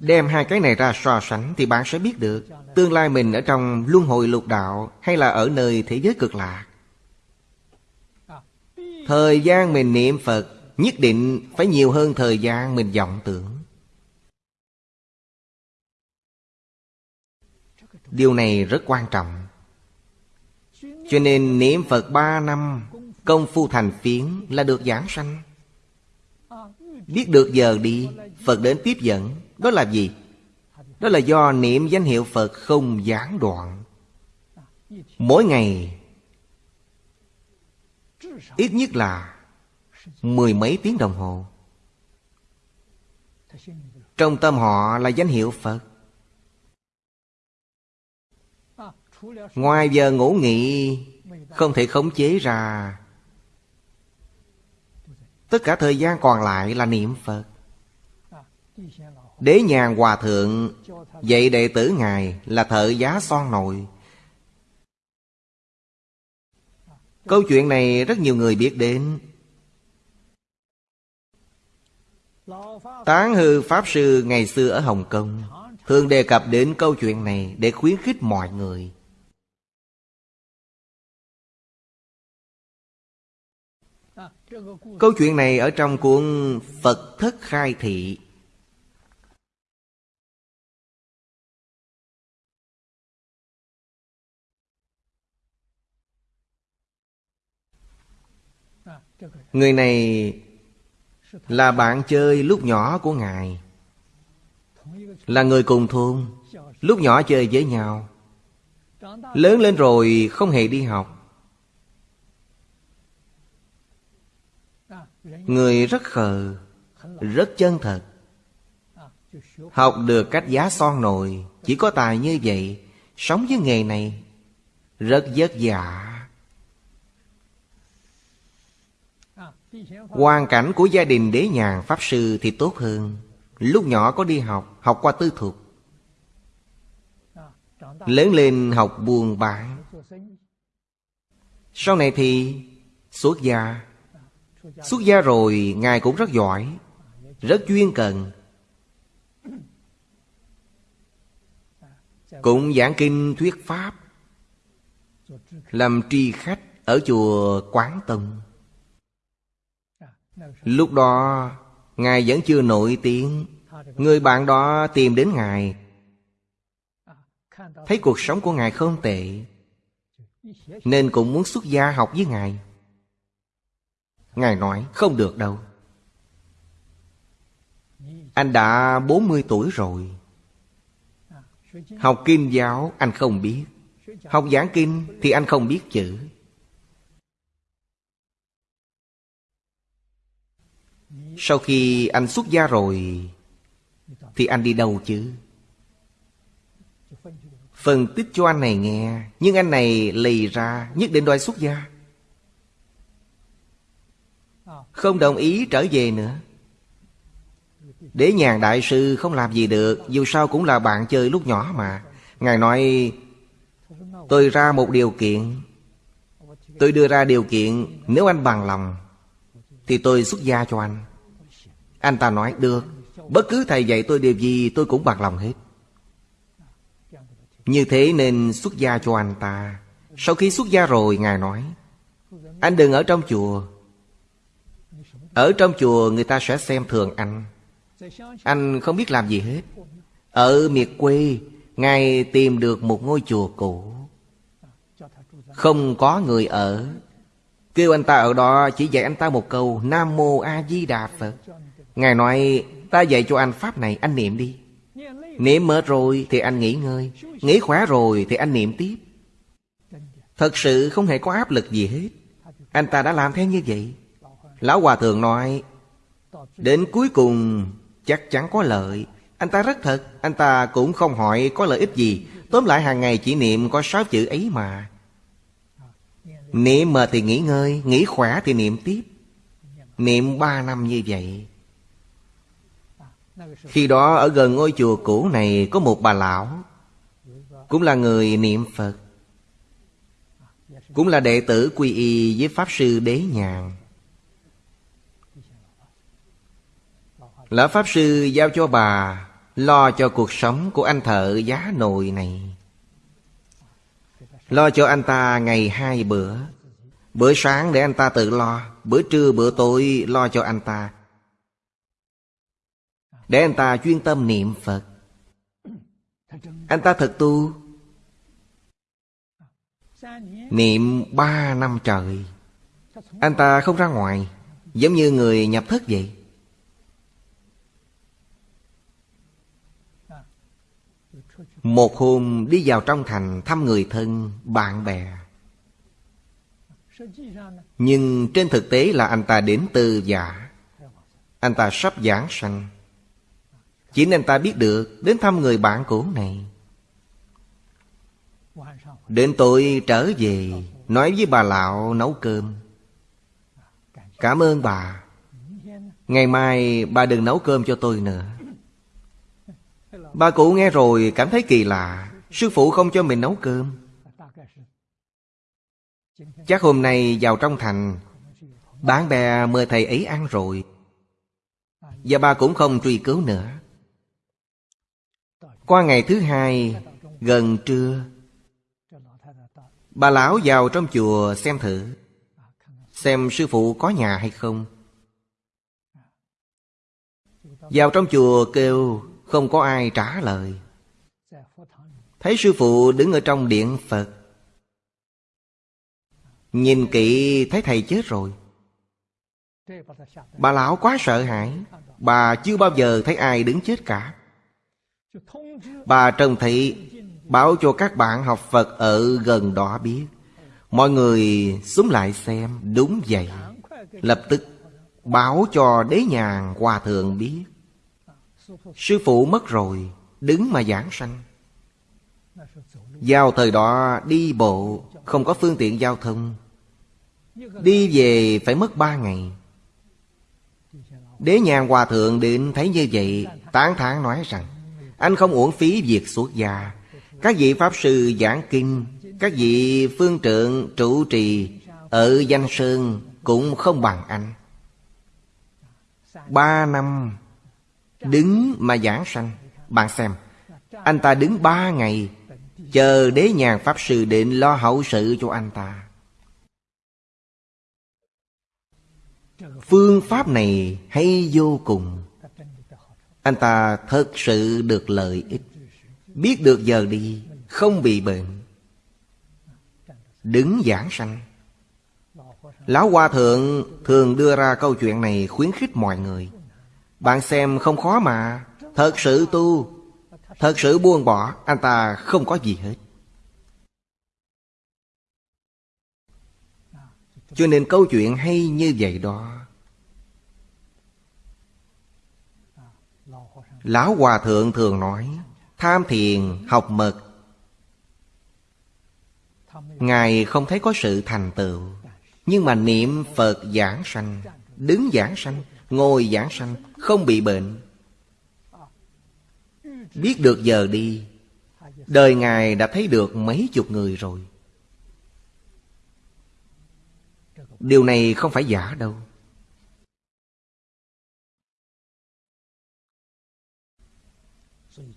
Đem hai cái này ra so sánh Thì bạn sẽ biết được Tương lai mình ở trong luân hồi lục đạo Hay là ở nơi thế giới cực lạc. Thời gian mình niệm Phật Nhất định phải nhiều hơn thời gian mình vọng tưởng. Điều này rất quan trọng. Cho nên niệm Phật ba năm Công phu thành phiến là được giảng sanh. Biết được giờ đi, Phật đến tiếp dẫn. Đó là gì? Đó là do niệm danh hiệu Phật không gián đoạn. Mỗi ngày, Ít nhất là Mười mấy tiếng đồng hồ. Trong tâm họ là danh hiệu Phật. Ngoài giờ ngủ nghỉ, Không thể khống chế ra Tất cả thời gian còn lại là niệm Phật. Đế nhàn hòa thượng Dạy đệ tử Ngài là thợ giá son nồi Câu chuyện này rất nhiều người biết đến. Tán hư Pháp Sư ngày xưa ở Hồng Kông Thường đề cập đến câu chuyện này để khuyến khích mọi người Câu chuyện này ở trong cuốn Phật Thất Khai Thị. Người này là bạn chơi lúc nhỏ của Ngài. Là người cùng thôn, Lúc nhỏ chơi với nhau. Lớn lên rồi không hề đi học. Người rất khờ Rất chân thật. Học được cách giá son nồi Chỉ có tài như vậy Sống với nghề này Rất vất vả. Hoàn cảnh của gia đình đế nhàn Pháp Sư thì tốt hơn. Lúc nhỏ có đi học, học qua tư thuộc, Lớn lên học buồn bán Sau này thì xuất gia Xuất gia rồi, Ngài cũng rất giỏi, Rất chuyên cần. Cũng giảng kinh thuyết pháp, Làm tri khách ở chùa Quán tân. Lúc đó, Ngài vẫn chưa nổi tiếng. Người bạn đó tìm đến Ngài. Thấy cuộc sống của Ngài không tệ, Nên cũng muốn xuất gia học với Ngài. Ngài nói, không được đâu. Anh đã 40 tuổi rồi. Học kinh giáo anh không biết. Học giảng kinh thì anh không biết chữ. Sau khi anh xuất gia rồi, Thì anh đi đâu chứ? Phân tích cho anh này nghe, Nhưng anh này lì ra, Nhất định đòi xuất gia. Không đồng ý trở về nữa. Đế nhàn đại sư không làm gì được, Dù sao cũng là bạn chơi lúc nhỏ mà. Ngài nói, Tôi ra một điều kiện. Tôi đưa ra điều kiện, Nếu anh bằng lòng, Thì tôi xuất gia cho anh. Anh ta nói, được, Bất cứ thầy dạy tôi điều gì, tôi cũng bằng lòng hết. Như thế nên xuất gia cho anh ta. Sau khi xuất gia rồi, Ngài nói, Anh đừng ở trong chùa ở trong chùa người ta sẽ xem thường anh. Anh không biết làm gì hết. Ở miệt quê, Ngài tìm được một ngôi chùa cũ. Không có người ở. Kêu anh ta ở đó, chỉ dạy anh ta một câu, Nam Mô A Di Đà Phật. Ngài nói, ta dạy cho anh Pháp này, anh niệm đi. Niệm mệt rồi thì anh nghỉ ngơi. Nghỉ khỏe rồi thì anh niệm tiếp. Thật sự không hề có áp lực gì hết. Anh ta đã làm theo như vậy. Lão Hòa Thượng nói, Đến cuối cùng chắc chắn có lợi. Anh ta rất thật, Anh ta cũng không hỏi có lợi ích gì. Tóm lại hàng ngày chỉ niệm có sáu chữ ấy mà. Niệm mệt thì nghỉ ngơi, Nghỉ khỏe thì niệm tiếp. Niệm ba năm như vậy. Khi đó ở gần ngôi chùa cũ này Có một bà lão, Cũng là người niệm Phật, Cũng là đệ tử quy y với Pháp Sư Đế Nhàn. Lão Pháp Sư giao cho bà, Lo cho cuộc sống của anh thợ giá nồi này. Lo cho anh ta ngày hai bữa. Bữa sáng để anh ta tự lo, Bữa trưa, bữa tối lo cho anh ta. Để anh ta chuyên tâm niệm Phật. Anh ta thật tu. Niệm ba năm trời. Anh ta không ra ngoài, Giống như người nhập thất vậy. Một hôm đi vào trong thành thăm người thân, bạn bè. Nhưng trên thực tế là anh ta đến từ giả. Anh ta sắp giảng sanh. Chỉ nên ta biết được đến thăm người bạn cũ này. Đến tối trở về Nói với bà lão nấu cơm. Cảm ơn bà. Ngày mai bà đừng nấu cơm cho tôi nữa. Bà cụ nghe rồi cảm thấy kỳ lạ. Sư phụ không cho mình nấu cơm. Chắc hôm nay vào trong thành, Bạn bè mời thầy ấy ăn rồi. Và bà cũng không truy cứu nữa. Qua ngày thứ hai, Gần trưa, Bà lão vào trong chùa xem thử, Xem sư phụ có nhà hay không. Vào trong chùa kêu không có ai trả lời. Thấy sư phụ đứng ở trong điện Phật Nhìn kỹ thấy thầy chết rồi. Bà lão quá sợ hãi. Bà chưa bao giờ thấy ai đứng chết cả. Bà Trần Thị báo cho các bạn học Phật ở gần đó biết. Mọi người xuống lại xem Đúng vậy. Lập tức báo cho đế nhàn hòa thượng biết Sư phụ mất rồi, Đứng mà giảng sanh. Vào thời đó, đi bộ, Không có phương tiện giao thông. Đi về phải mất ba ngày. Đế nhàn hòa thượng đến thấy như vậy, Tán thán nói rằng, Anh không uổng phí việc xuất gia. Các vị Pháp Sư giảng kinh, Các vị phương trượng trụ trì Ở danh sơn Cũng không bằng anh. Ba năm Đứng mà giảng sanh. Bạn xem, Anh ta đứng ba ngày, Chờ đế nhàn Pháp Sư đến lo hậu sự cho anh ta. Phương pháp này hay vô cùng. Anh ta thật sự được lợi ích. Biết được giờ đi, Không bị bệnh. Đứng giảng sanh. Lão Hòa Thượng thường đưa ra câu chuyện này khuyến khích mọi người. Bạn xem không khó mà. Thật sự tu, Thật sự buông bỏ, Anh ta không có gì hết. Cho nên câu chuyện hay như vậy đó. Lão Hòa Thượng thường nói, Tham thiền, học mật. Ngài không thấy có sự thành tựu, Nhưng mà niệm Phật giảng sanh, Đứng giảng sanh. Ngồi giảng sanh, Không bị bệnh. Biết được giờ đi, Đời Ngài đã thấy được mấy chục người rồi. Điều này không phải giả đâu.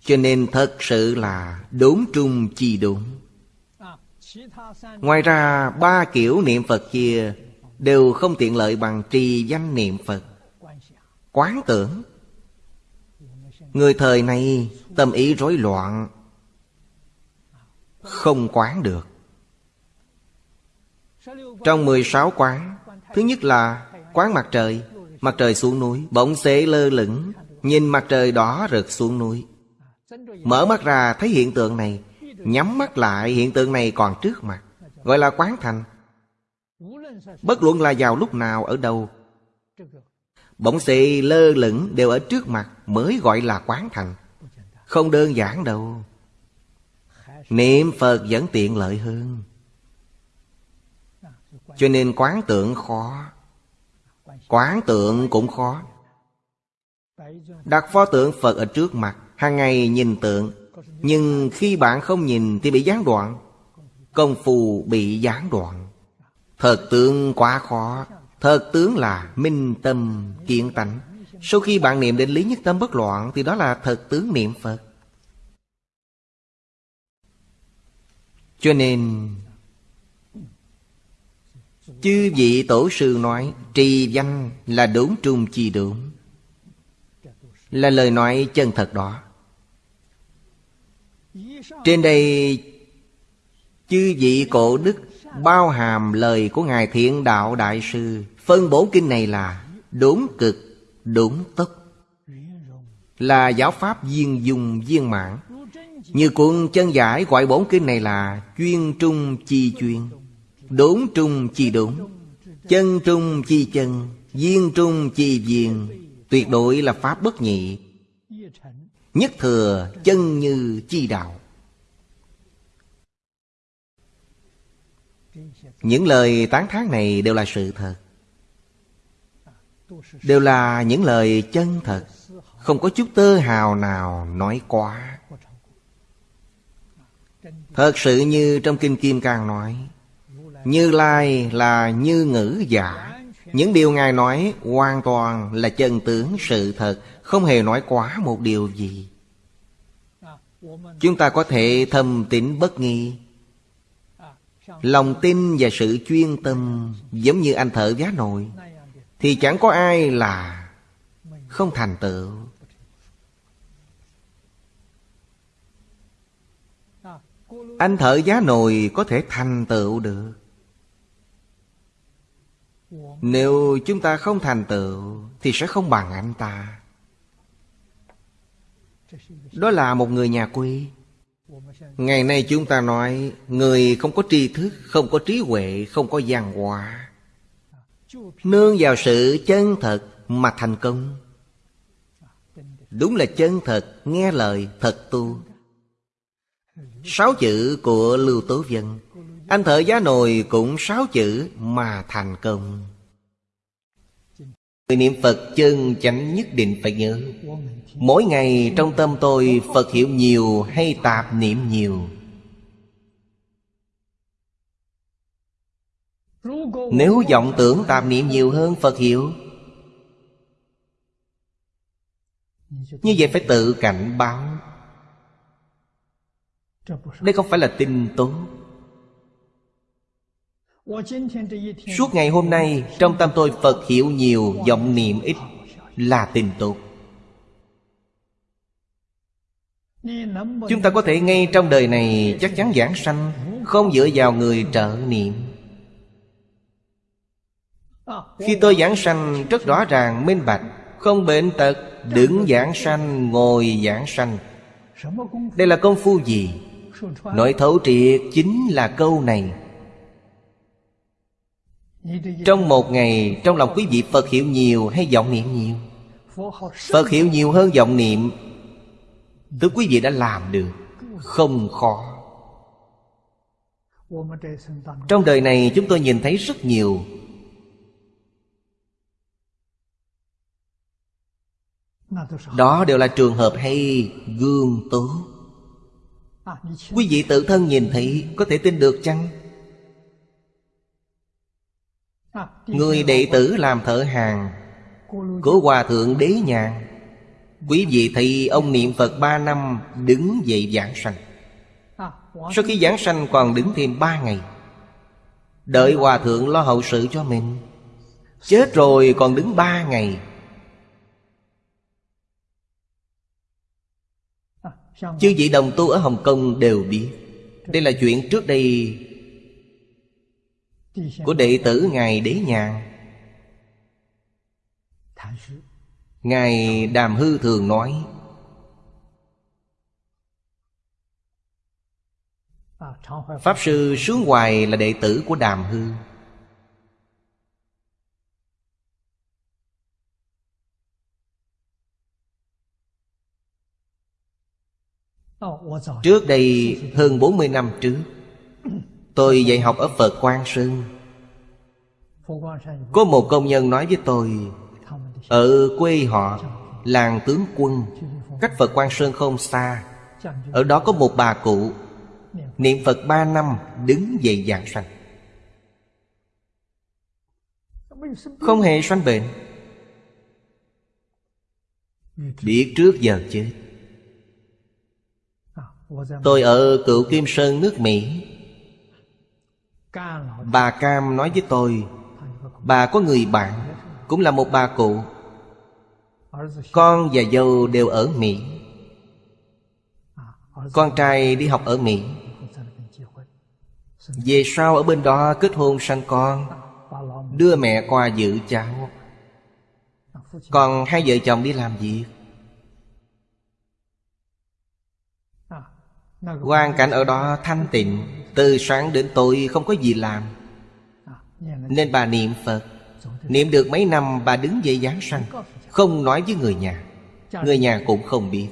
Cho nên thật sự là đốn trung chi đốn. Ngoài ra, ba kiểu niệm Phật kia Đều không tiện lợi bằng trì danh niệm Phật. Quán tưởng. Người thời này, tâm ý rối loạn, Không quán được. Trong 16 quán, Thứ nhất là quán mặt trời Mặt trời xuống núi, Bỗng xế lơ lửng, Nhìn mặt trời đỏ rực xuống núi. Mở mắt ra thấy hiện tượng này, Nhắm mắt lại, hiện tượng này còn trước mặt, Gọi là quán thành. Bất luận là vào lúc nào, ở đâu Bỗng xì lơ lửng đều ở trước mặt Mới gọi là quán thành. Không đơn giản đâu. Niệm Phật vẫn tiện lợi hơn. Cho nên quán tượng khó. Quán tượng cũng khó. Đặt pho tượng Phật ở trước mặt, hàng ngày nhìn tượng. Nhưng khi bạn không nhìn thì bị gián đoạn. Công phu bị gián đoạn. Thật tướng quá khó thật tướng là minh tâm kiện tánh. Sau khi bạn niệm đến lý nhất tâm bất loạn, thì đó là thật tướng niệm phật. Cho nên, chư vị tổ sư nói, trì danh là đúng trung chi đúng là lời nói chân thật đó. Trên đây, Chư vị cổ đức Bao hàm lời của Ngài Thiện Đạo Đại Sư. Phân bổ kinh này là Đúng cực, đúng tốc Là giáo pháp viên dung viên mãn. Như cuốn chân giải gọi bổn kinh này là Chuyên trung chi chuyên Đúng trung chi đúng Chân trung chi chân Viên trung chi viên Tuyệt đối là pháp bất nhị Nhất thừa chân như chi đạo. Những lời tán thán này đều là sự thật. Đều là những lời chân thật. Không có chút tơ hào nào nói quá. Thật sự như trong Kinh Kim Cang nói, Như Lai là như ngữ giả. Những điều Ngài nói hoàn toàn là chân tướng sự thật, Không hề nói quá một điều gì. Chúng ta có thể thâm tín bất nghi. Lòng tin và sự chuyên tâm Giống như anh thợ giá nồi, Thì chẳng có ai là Không thành tựu. Anh thợ giá nồi có thể thành tựu được. Nếu chúng ta không thành tựu, Thì sẽ không bằng anh ta. Đó là một người nhà quê. Ngày nay chúng ta nói, Người không có tri thức, Không có trí huệ, Không có văn hóa Nương vào sự chân thật Mà thành công. Đúng là chân thật, Nghe lời, thật tu. Sáu chữ của Lưu Tố Vân, Anh thợ giá nồi cũng sáu chữ Mà thành công. Người niệm Phật chân chánh nhất định phải nhớ. Mỗi ngày trong tâm tôi Phật hiểu nhiều hay tạp niệm nhiều? Nếu vọng tưởng tạp niệm nhiều hơn Phật hiểu, Như vậy phải tự cảnh báo. Đây không phải là tin tốt. Suốt ngày hôm nay, Trong tâm tôi Phật hiểu nhiều vọng niệm ít, Là tình tục. Chúng ta có thể ngay trong đời này Chắc chắn giảng sanh, Không dựa vào người trợ niệm. Khi tôi giảng sanh, Rất rõ ràng, minh bạch, Không bệnh tật, Đứng giảng sanh, Ngồi giảng sanh. Đây là công phu gì? Nội thấu triệt chính là câu này. Trong một ngày, Trong lòng quý vị Phật hiểu nhiều hay vọng niệm nhiều? Phật hiểu nhiều hơn vọng niệm. Tức quý vị đã làm được. Không khó. Trong đời này chúng tôi nhìn thấy rất nhiều. Đó đều là trường hợp hay, gương tốt Quý vị tự thân nhìn thấy, Có thể tin được chăng? Người đệ tử làm thợ hàng, Của Hòa Thượng Đế Nhàn Quý vị thấy ông niệm Phật ba năm, Đứng dậy giảng sanh. Sau khi giảng sanh còn đứng thêm ba ngày. Đợi Hòa Thượng lo hậu sự cho mình. Chết rồi còn đứng ba ngày. Chư vị đồng tu ở Hồng Kông đều biết. Đây là chuyện trước đây của đệ tử Ngài Đế Nhàn. Ngài Đàm Hư thường nói, Pháp Sư Sướng Hoài là đệ tử của Đàm Hư. Trước đây hơn 40 năm trước Tôi dạy học ở Phật Quang Sơn. Có một công nhân nói với tôi, Ở quê họ, Làng tướng quân, Cách Phật Quang Sơn không xa. Ở đó có một bà cụ, Niệm Phật ba năm, Đứng dậy giảng sanh. Không hề sanh bệnh. Biết trước giờ chết. Tôi ở cựu Kim Sơn, nước Mỹ. Bà Cam nói với tôi, Bà có người bạn, Cũng là một bà cụ. Con và dâu đều ở Mỹ. Con trai đi học ở Mỹ. Về sau ở bên đó kết hôn sanh con, Đưa mẹ qua giữ cháu Còn hai vợ chồng đi làm việc. Hoàn cảnh ở đó thanh tịnh. Từ sáng đến tối không có gì làm. Nên bà niệm Phật. Niệm được mấy năm, bà đứng dậy giáng sanh, Không nói với người nhà. Người nhà cũng không biết.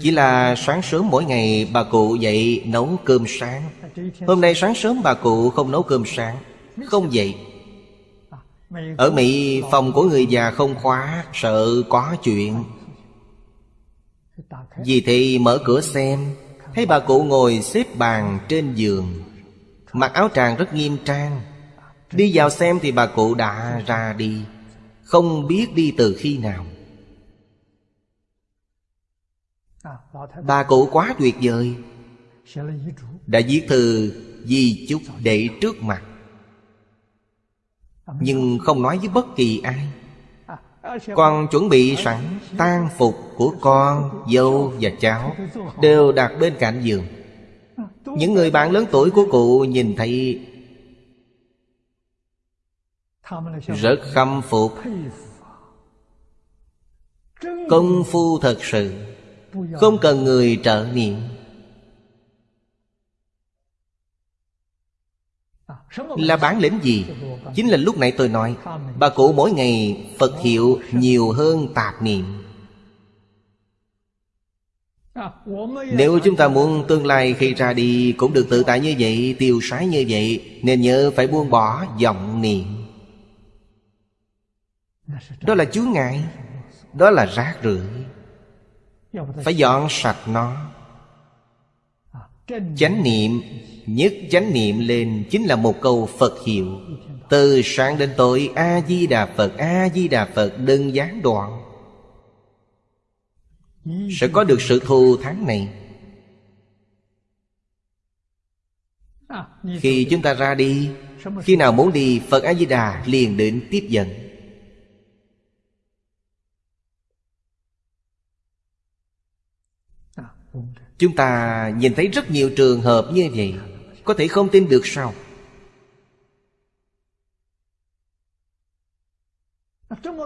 Chỉ là sáng sớm mỗi ngày, bà cụ dậy nấu cơm sáng. Hôm nay sáng sớm, bà cụ không nấu cơm sáng, Không dậy. Ở Mỹ, phòng của người già không khóa, Sợ có chuyện. Vì thì mở cửa xem. Thấy bà cụ ngồi xếp bàn trên giường, Mặc áo tràng rất nghiêm trang. Đi vào xem thì bà cụ đã ra đi, Không biết đi từ khi nào. Bà cụ quá tuyệt vời. Đã viết thư di chúc để trước mặt, Nhưng không nói với bất kỳ ai con chuẩn bị sẵn tang phục của con, dâu và cháu Đều đặt bên cạnh giường. Những người bạn lớn tuổi của cụ nhìn thấy Rất khâm phục. Công phu thật sự Không cần người trợ niệm. Là bản lĩnh gì? Chính là lúc nãy tôi nói, Bà cụ mỗi ngày Phật hiệu nhiều hơn tạp niệm. Nếu chúng ta muốn tương lai khi ra đi Cũng được tự tại như vậy, Tiêu sái như vậy, Nên nhớ phải buông bỏ vọng niệm. Đó là chướng ngại, Đó là rác rưởi. Phải dọn sạch nó chánh niệm, nhất chánh niệm lên chính là một câu phật hiệu. Từ sáng đến tối a di đà phật a di đà phật đơn giản đoạn. Sẽ có được sự thù tháng này. Khi chúng ta ra đi, khi nào muốn đi, phật a di đà liền đến tiếp dẫn. Chúng ta nhìn thấy rất nhiều trường hợp như vậy. Có thể không tin được sao?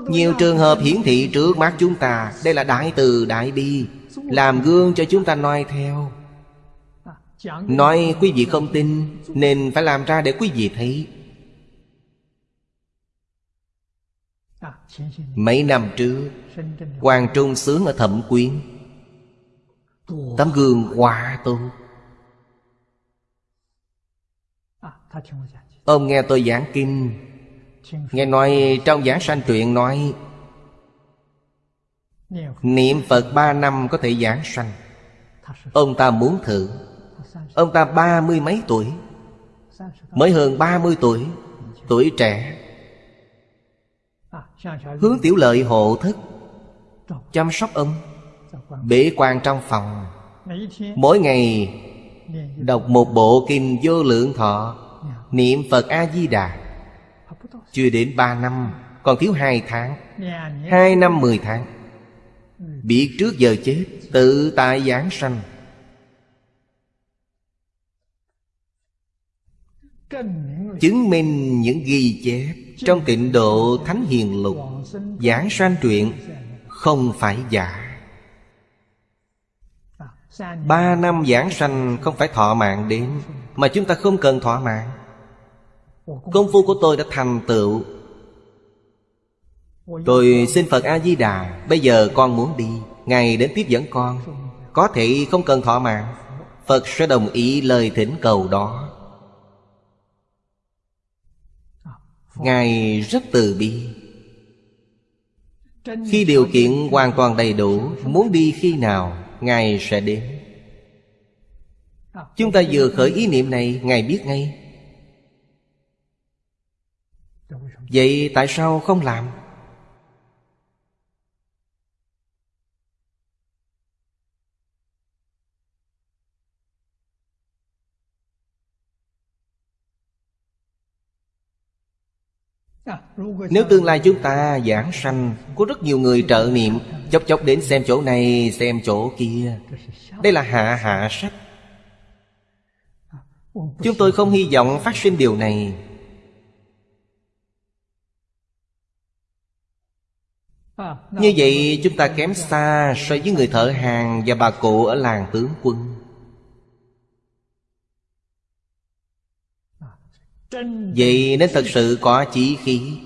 Nhiều trường hợp hiển thị trước mắt chúng ta. Đây là đại từ đại bi, Làm gương cho chúng ta noi theo. Nói quý vị không tin, Nên phải làm ra để quý vị thấy. Mấy năm trước Hoàng Trung sướng ở Thẩm Quyến. Tấm gương quá tu Ông nghe tôi giảng kinh. Nghe nói trong giảng sanh truyện nói, Niệm Phật ba năm có thể giảng sanh. Ông ta muốn thử. Ông ta ba mươi mấy tuổi? Mới hơn ba mươi tuổi Tuổi trẻ. Hướng tiểu lợi hộ thức Chăm sóc ông. Bế quan trong phòng. Mỗi ngày Đọc một bộ kinh vô lượng thọ. Niệm Phật A-di-đà. Chưa đến ba năm Còn thiếu hai tháng. Hai năm mười tháng. Biết trước giờ chết Tự tại giảng sanh. Chứng minh những ghi chép Trong tịnh độ Thánh Hiền Lục. Giảng sanh truyện Không phải giả Ba năm giảng sanh không phải thọ mạng đến, Mà chúng ta không cần thọ mạng. Công phu của tôi đã thành tựu. Tôi xin Phật A-di-đà, Bây giờ con muốn đi, Ngài đến tiếp dẫn con. Có thể không cần thọ mạng, Phật sẽ đồng ý lời thỉnh cầu đó. Ngài rất từ bi. Khi điều kiện hoàn toàn đầy đủ, Muốn đi khi nào Ngài sẽ đến Chúng ta vừa khởi ý niệm này, Ngài biết ngay Vậy tại sao không làm? Nếu tương lai chúng ta giảng sanh, Có rất nhiều người trợ niệm, Chốc chốc đến xem chỗ này, Xem chỗ kia. Đây là hạ hạ sách. Chúng tôi không hy vọng phát sinh điều này. Như vậy, chúng ta kém xa so với người thợ hàng và bà cụ ở làng tướng quân. Vậy nên thật sự có chí khí.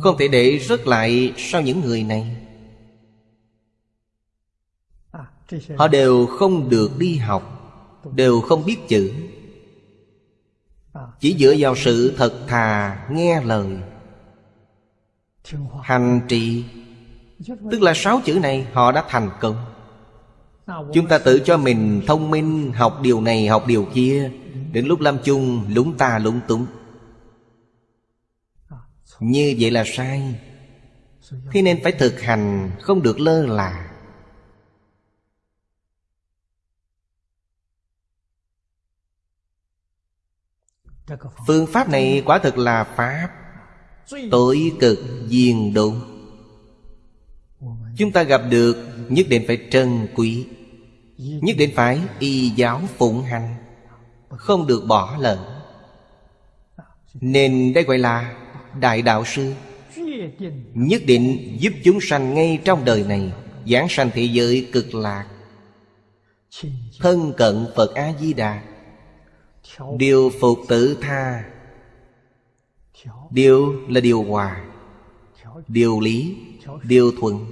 Không thể để rớt lại sau những người này. Họ đều không được đi học, Đều không biết chữ. Chỉ dựa vào sự thật thà nghe lời. Hành trì, Tức là sáu chữ này, họ đã thành công. Chúng ta tự cho mình thông minh, Học điều này, học điều kia. Đến lúc lâm chung, lúng ta lúng túng. Như vậy là sai. Thế nên phải thực hành, Không được lơ là. Phương pháp này quả thực là Pháp. Tối cực diền độ. Chúng ta gặp được, Nhất định phải trân quý. Nhất định phải y giáo phụng hành. Không được bỏ lỡ. Nên đây gọi là Đại Đạo Sư. Nhất định giúp chúng sanh ngay trong đời này, Giảng sanh thế giới cực lạc. Thân cận Phật A-di-đà. Điều phục tử tha. Điều là điều hòa. Điều lý. Điều thuận.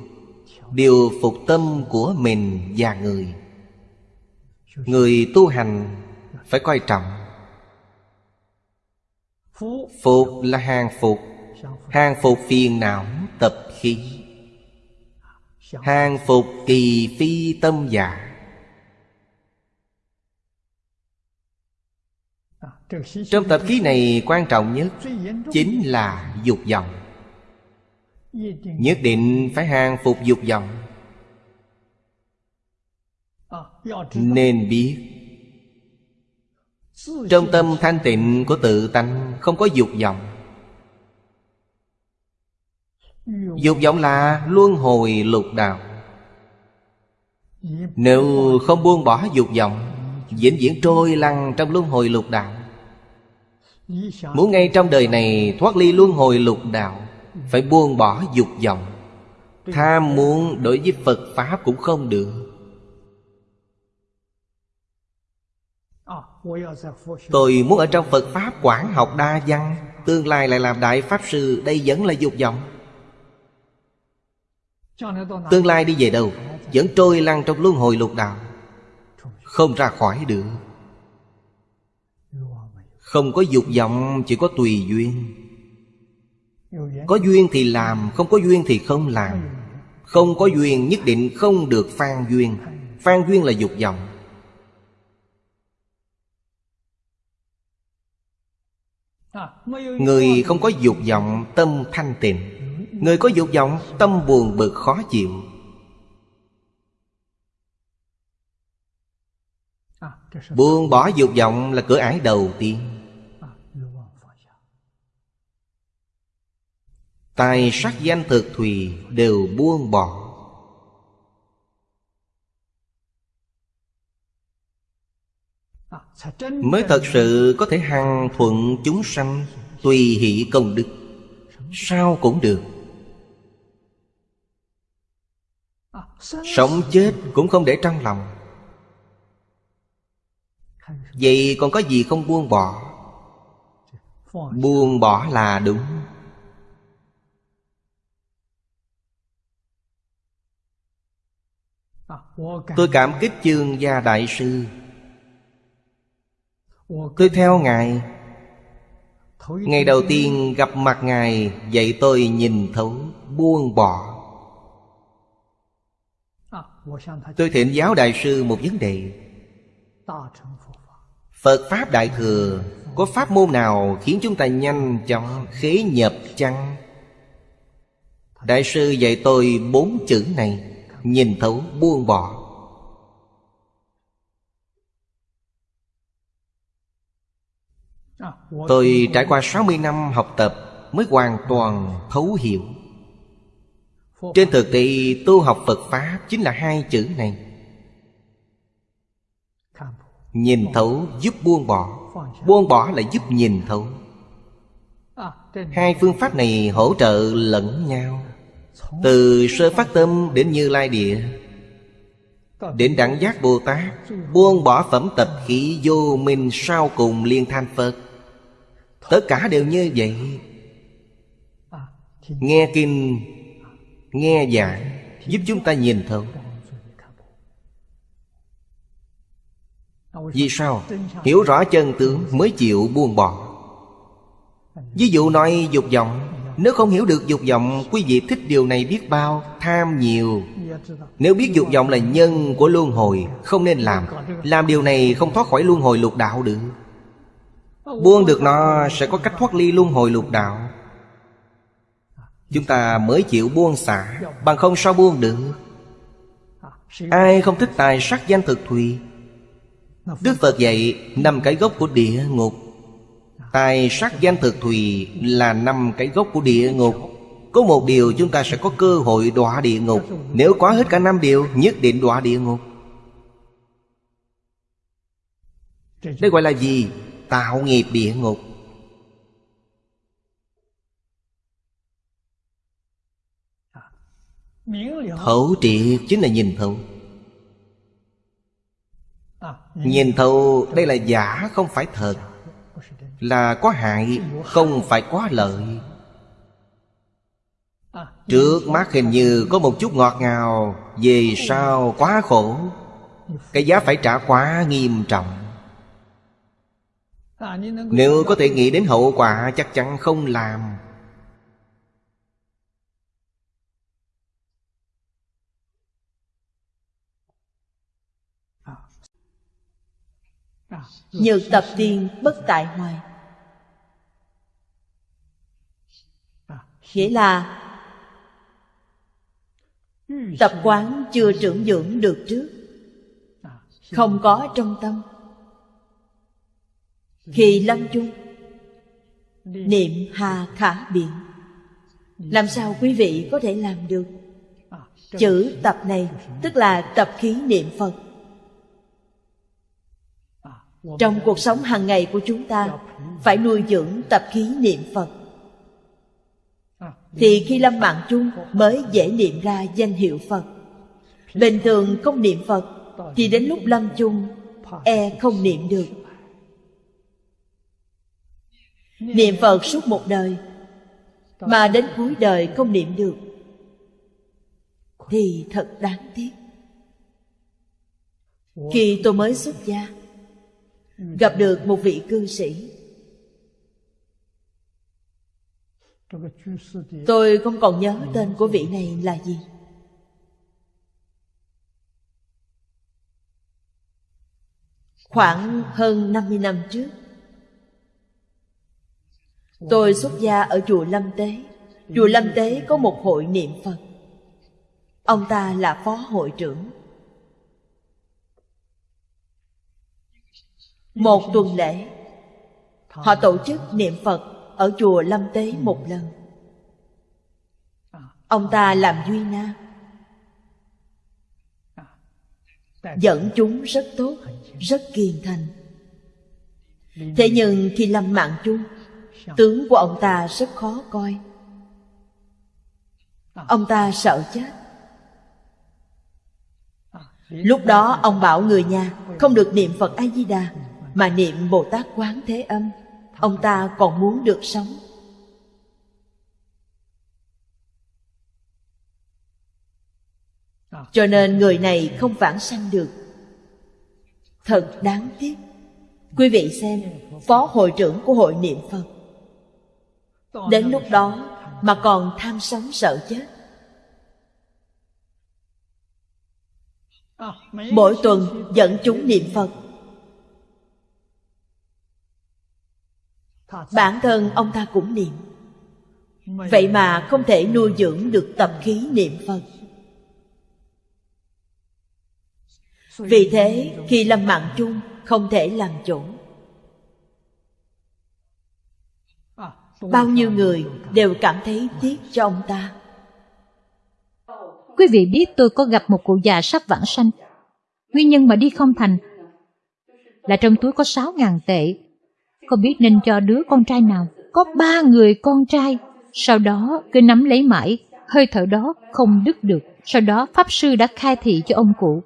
Điều phục tâm của mình và người. Người tu hành phải coi trọng. Phục là hàng phục. Hàng phục phiền não tập khí. Hàng phục kỳ phi tâm giả Trong tập khí này quan trọng nhất Chính là dục vọng. Nhất định phải hàng phục dục vọng. Nên biết trong tâm thanh tịnh của tự tánh Không có dục vọng. Dục vọng là luân hồi lục đạo. Nếu không buông bỏ dục vọng diễn diễn trôi lăn trong luân hồi lục đạo. Muốn ngay trong đời này thoát ly luân hồi lục đạo, Phải buông bỏ dục vọng. Tham muốn đối với Phật Pháp cũng không được. Tôi muốn ở trong Phật Pháp quảng học đa văn, Tương lai lại làm Đại Pháp Sư, Đây vẫn là dục vọng. Tương lai đi về đâu, Vẫn trôi lăn trong luân hồi lục đạo. Không ra khỏi được. Không có dục vọng, Chỉ có tùy duyên. Có duyên thì làm, Không có duyên thì không làm. Không có duyên, nhất định không được phan duyên. Phan duyên là dục vọng. Người không có dục vọng, tâm thanh tịnh. Người có dục vọng, tâm buồn bực, khó chịu. Buông bỏ dục vọng là cửa ải đầu tiên. Tài sắc danh thực thùy đều buông bỏ. Mới thật sự có thể hằng thuận chúng sanh, Tùy hỷ công đức. Sao cũng được. Sống chết cũng không để trong lòng. Vậy còn có gì không buông bỏ? Buông bỏ là đúng. Tôi cảm kích chương gia đại sư. Tôi theo Ngài. Ngày đầu tiên gặp mặt Ngài, Dạy tôi nhìn thấu Buông bỏ. Tôi thỉnh giáo đại sư một vấn đề. Phật Pháp Đại Thừa, Có pháp môn nào khiến chúng ta nhanh chóng khế nhập chăng? Đại sư dạy tôi bốn chữ này, Nhìn thấu, buông bỏ. Tôi trải qua 60 năm học tập Mới hoàn toàn thấu hiểu. Trên thực tế tu học Phật Pháp Chính là hai chữ này. Nhìn thấu giúp buông bỏ. Buông bỏ là giúp nhìn thấu. Hai phương pháp này hỗ trợ lẫn nhau. Từ sơ phát tâm đến như lai địa. Đến đẳng giác Bồ Tát Buông bỏ phẩm tập khí vô minh sau cùng liên thanh Phật Tất cả đều như vậy. Nghe kinh, Nghe giảng, Giúp chúng ta nhìn thấu Vì sao? Hiểu rõ chân tướng mới chịu buông bỏ. Ví dụ nói dục vọng. Nếu không hiểu được dục vọng, Quý vị thích điều này biết bao? Tham nhiều. Nếu biết dục vọng là nhân của luân hồi, Không nên làm. Làm điều này không thoát khỏi luân hồi lục đạo được. Buông được nó sẽ có cách thoát ly luân hồi lục đạo. Chúng ta mới chịu buông xả, Bằng không sao buông được? Ai không thích tài sắc danh thực thùy? Đức Phật dạy năm cái gốc của địa ngục. Tài sắc danh thực thùy là năm cái gốc của địa ngục. Có một điều chúng ta sẽ có cơ hội đọa địa ngục. Nếu quá hết cả năm điều, nhất định đọa địa ngục. Đây gọi là gì? Tạo nghiệp địa ngục. Thấu triệt chính là nhìn thấu Nhìn thấu đây là giả, không phải thật. Là có hại, không phải có lợi. Trước mắt hình như có một chút ngọt ngào, Về sau quá khổ. Cái giá phải trả quá nghiêm trọng. Nếu có thể nghĩ đến hậu quả chắc chắn không làm. Nhược tập tiên bất tại hoài. Nghĩa là Tập quán chưa trưởng dưỡng được trước. Không có trong tâm khi lâm chung Niệm hà khả biện Làm sao quý vị có thể làm được? Chữ tập này, Tức là tập khí niệm Phật. Trong cuộc sống hàng ngày của chúng ta, Phải nuôi dưỡng tập khí niệm Phật. Thì khi lâm mạng chung Mới dễ niệm ra danh hiệu Phật. Bình thường không niệm Phật, Thì đến lúc lâm chung E không niệm được. Niệm Phật suốt một đời, Mà đến cuối đời không niệm được, Thì thật đáng tiếc. Khi tôi mới xuất gia, Gặp được một vị cư sĩ. Tôi không còn nhớ tên của vị này là gì. Khoảng hơn 50 năm trước Tôi xuất gia ở chùa Lâm Tế. Chùa Lâm Tế có một hội niệm Phật. Ông ta là phó hội trưởng. Một tuần lễ, Họ tổ chức niệm Phật Ở chùa Lâm Tế một lần. Ông ta làm duy na. Dẫn chúng rất tốt, Rất kiên thành. Thế nhưng khi lâm mạng chung Tướng của ông ta rất khó coi. Ông ta sợ chết. Lúc đó ông bảo người nhà Không được niệm Phật A-di-đà Mà niệm Bồ Tát Quán Thế Âm. Ông ta còn muốn được sống. Cho nên người này không vãng sanh được. Thật đáng tiếc. Quý vị xem Phó hội trưởng của hội niệm Phật Đến lúc đó mà còn tham sống sợ chết. Mỗi tuần dẫn chúng niệm Phật. Bản thân ông ta cũng niệm. Vậy mà không thể nuôi dưỡng được tập khí niệm Phật. Vì thế, khi lâm mạng chung, không thể làm chủ Bao nhiêu người đều cảm thấy tiếc cho ông ta. Quý vị biết tôi có gặp một cụ già sắp vãng sanh. Nguyên nhân mà đi không thành Là trong túi có sáu ngàn tệ. Không biết nên cho đứa con trai nào. Có ba người con trai. Sau đó cứ nắm lấy mãi. Hơi thở đó không đứt được. Sau đó Pháp Sư đã khai thị cho ông cụ.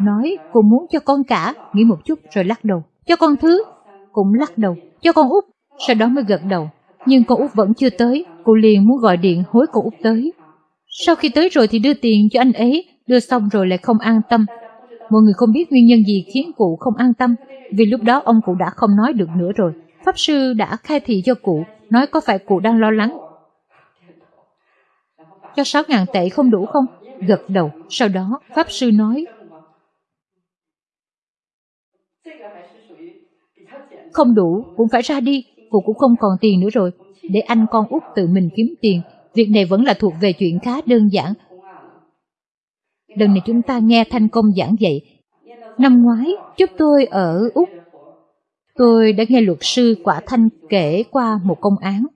Nói, cô muốn cho con cả. Nghĩ một chút rồi lắc đầu. Cho con thứ. Cũng lắc đầu. Cho con út. Sau đó mới gật đầu nhưng con út vẫn chưa tới, cô liền muốn gọi điện hối cô út tới. Sau khi tới rồi thì đưa tiền cho anh ấy, đưa xong rồi lại không an tâm. Mọi người không biết nguyên nhân gì khiến cụ không an tâm, vì lúc đó ông cụ đã không nói được nữa rồi. Pháp sư đã khai thị cho cụ, nói có phải cụ đang lo lắng. Cho 6.000 tệ không đủ không? Gật đầu, sau đó Pháp sư nói Không đủ, cũng phải ra đi, cô cũng không còn tiền nữa rồi, để anh con út tự mình kiếm tiền. Việc này vẫn là thuộc về chuyện khá đơn giản. Lần này chúng ta nghe Thanh Công giảng dạy. Năm ngoái, chúng tôi ở Úc. Tôi đã nghe luật sư Quả Thanh kể qua một công án.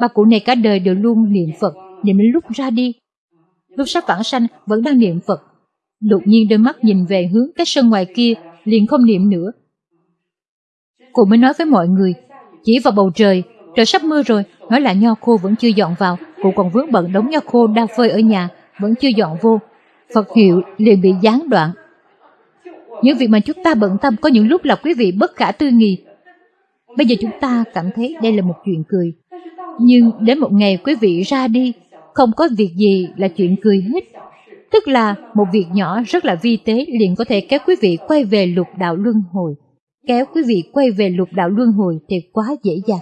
Bà cụ này cả đời đều luôn niệm Phật, niệm đến lúc ra đi. Lúc sắp vãng sanh vẫn đang niệm Phật. Đột nhiên đôi mắt nhìn về hướng cái sân ngoài kia, liền không niệm nữa. Cô mới nói với mọi người, chỉ vào bầu trời, trời sắp mưa rồi, nói là nho khô vẫn chưa dọn vào, cụ còn vướng bận đống nho khô đang phơi ở nhà, vẫn chưa dọn vô. Phật hiệu liền bị gián đoạn. Những việc mà chúng ta bận tâm có những lúc là quý vị bất khả tư nghị. Bây giờ chúng ta cảm thấy đây là một chuyện cười. Nhưng đến một ngày quý vị ra đi, không có việc gì là chuyện cười hết. Tức là một việc nhỏ rất là vi tế liền có thể kéo quý vị quay về lục đạo luân hồi kéo quý vị quay về lục đạo luân hồi thì quá dễ dàng.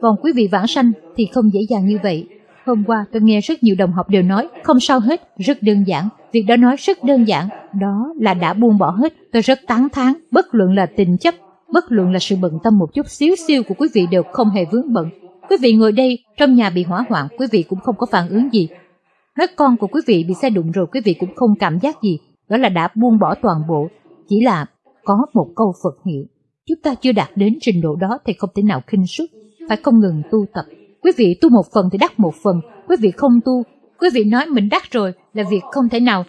Còn quý vị vãng sanh thì không dễ dàng như vậy. Hôm qua tôi nghe rất nhiều đồng học đều nói không sao hết, rất đơn giản. Việc đó nói rất đơn giản, đó là đã buông bỏ hết. Tôi rất tán thán, bất luận là tình chấp, bất luận là sự bận tâm một chút xíu siêu của quý vị đều không hề vướng bận. Quý vị ngồi đây, trong nhà bị hỏa hoạn, quý vị cũng không có phản ứng gì. Nói con của quý vị bị xe đụng rồi quý vị cũng không cảm giác gì. Đó là đã buông bỏ toàn bộ, chỉ là có một câu Phật hiệu. Chúng ta chưa đạt đến trình độ đó thì không thể nào khinh suất, phải không ngừng tu tập. Quý vị tu một phần thì đắc một phần, quý vị không tu, quý vị nói mình đắc rồi là việc không thể nào.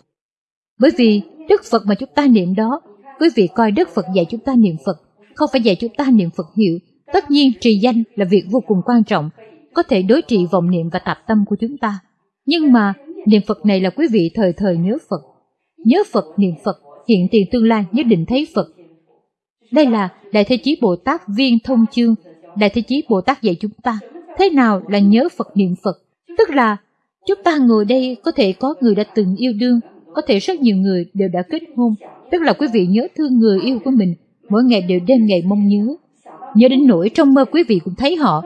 Bởi vì Đức Phật mà chúng ta niệm đó, quý vị coi Đức Phật dạy chúng ta niệm Phật, không phải dạy chúng ta niệm Phật hiệu. Tất nhiên trì danh là việc vô cùng quan trọng, có thể đối trị vọng niệm và tạp tâm của chúng ta. Nhưng mà niệm Phật này là quý vị thời thời nhớ Phật. Nhớ Phật, niệm Phật, hiện tiền tương lai nhất định thấy Phật. Đây là Đại Thế Chí Bồ Tát Viên Thông Chương, Đại Thế Chí Bồ Tát dạy chúng ta thế nào là nhớ Phật niệm Phật. Tức là chúng ta ngồi đây có thể có người đã từng yêu đương, có thể rất nhiều người đều đã kết hôn. Tức là quý vị nhớ thương người yêu của mình, mỗi ngày đều đêm ngày mong nhớ. Nhớ đến nỗi trong mơ quý vị cũng thấy họ,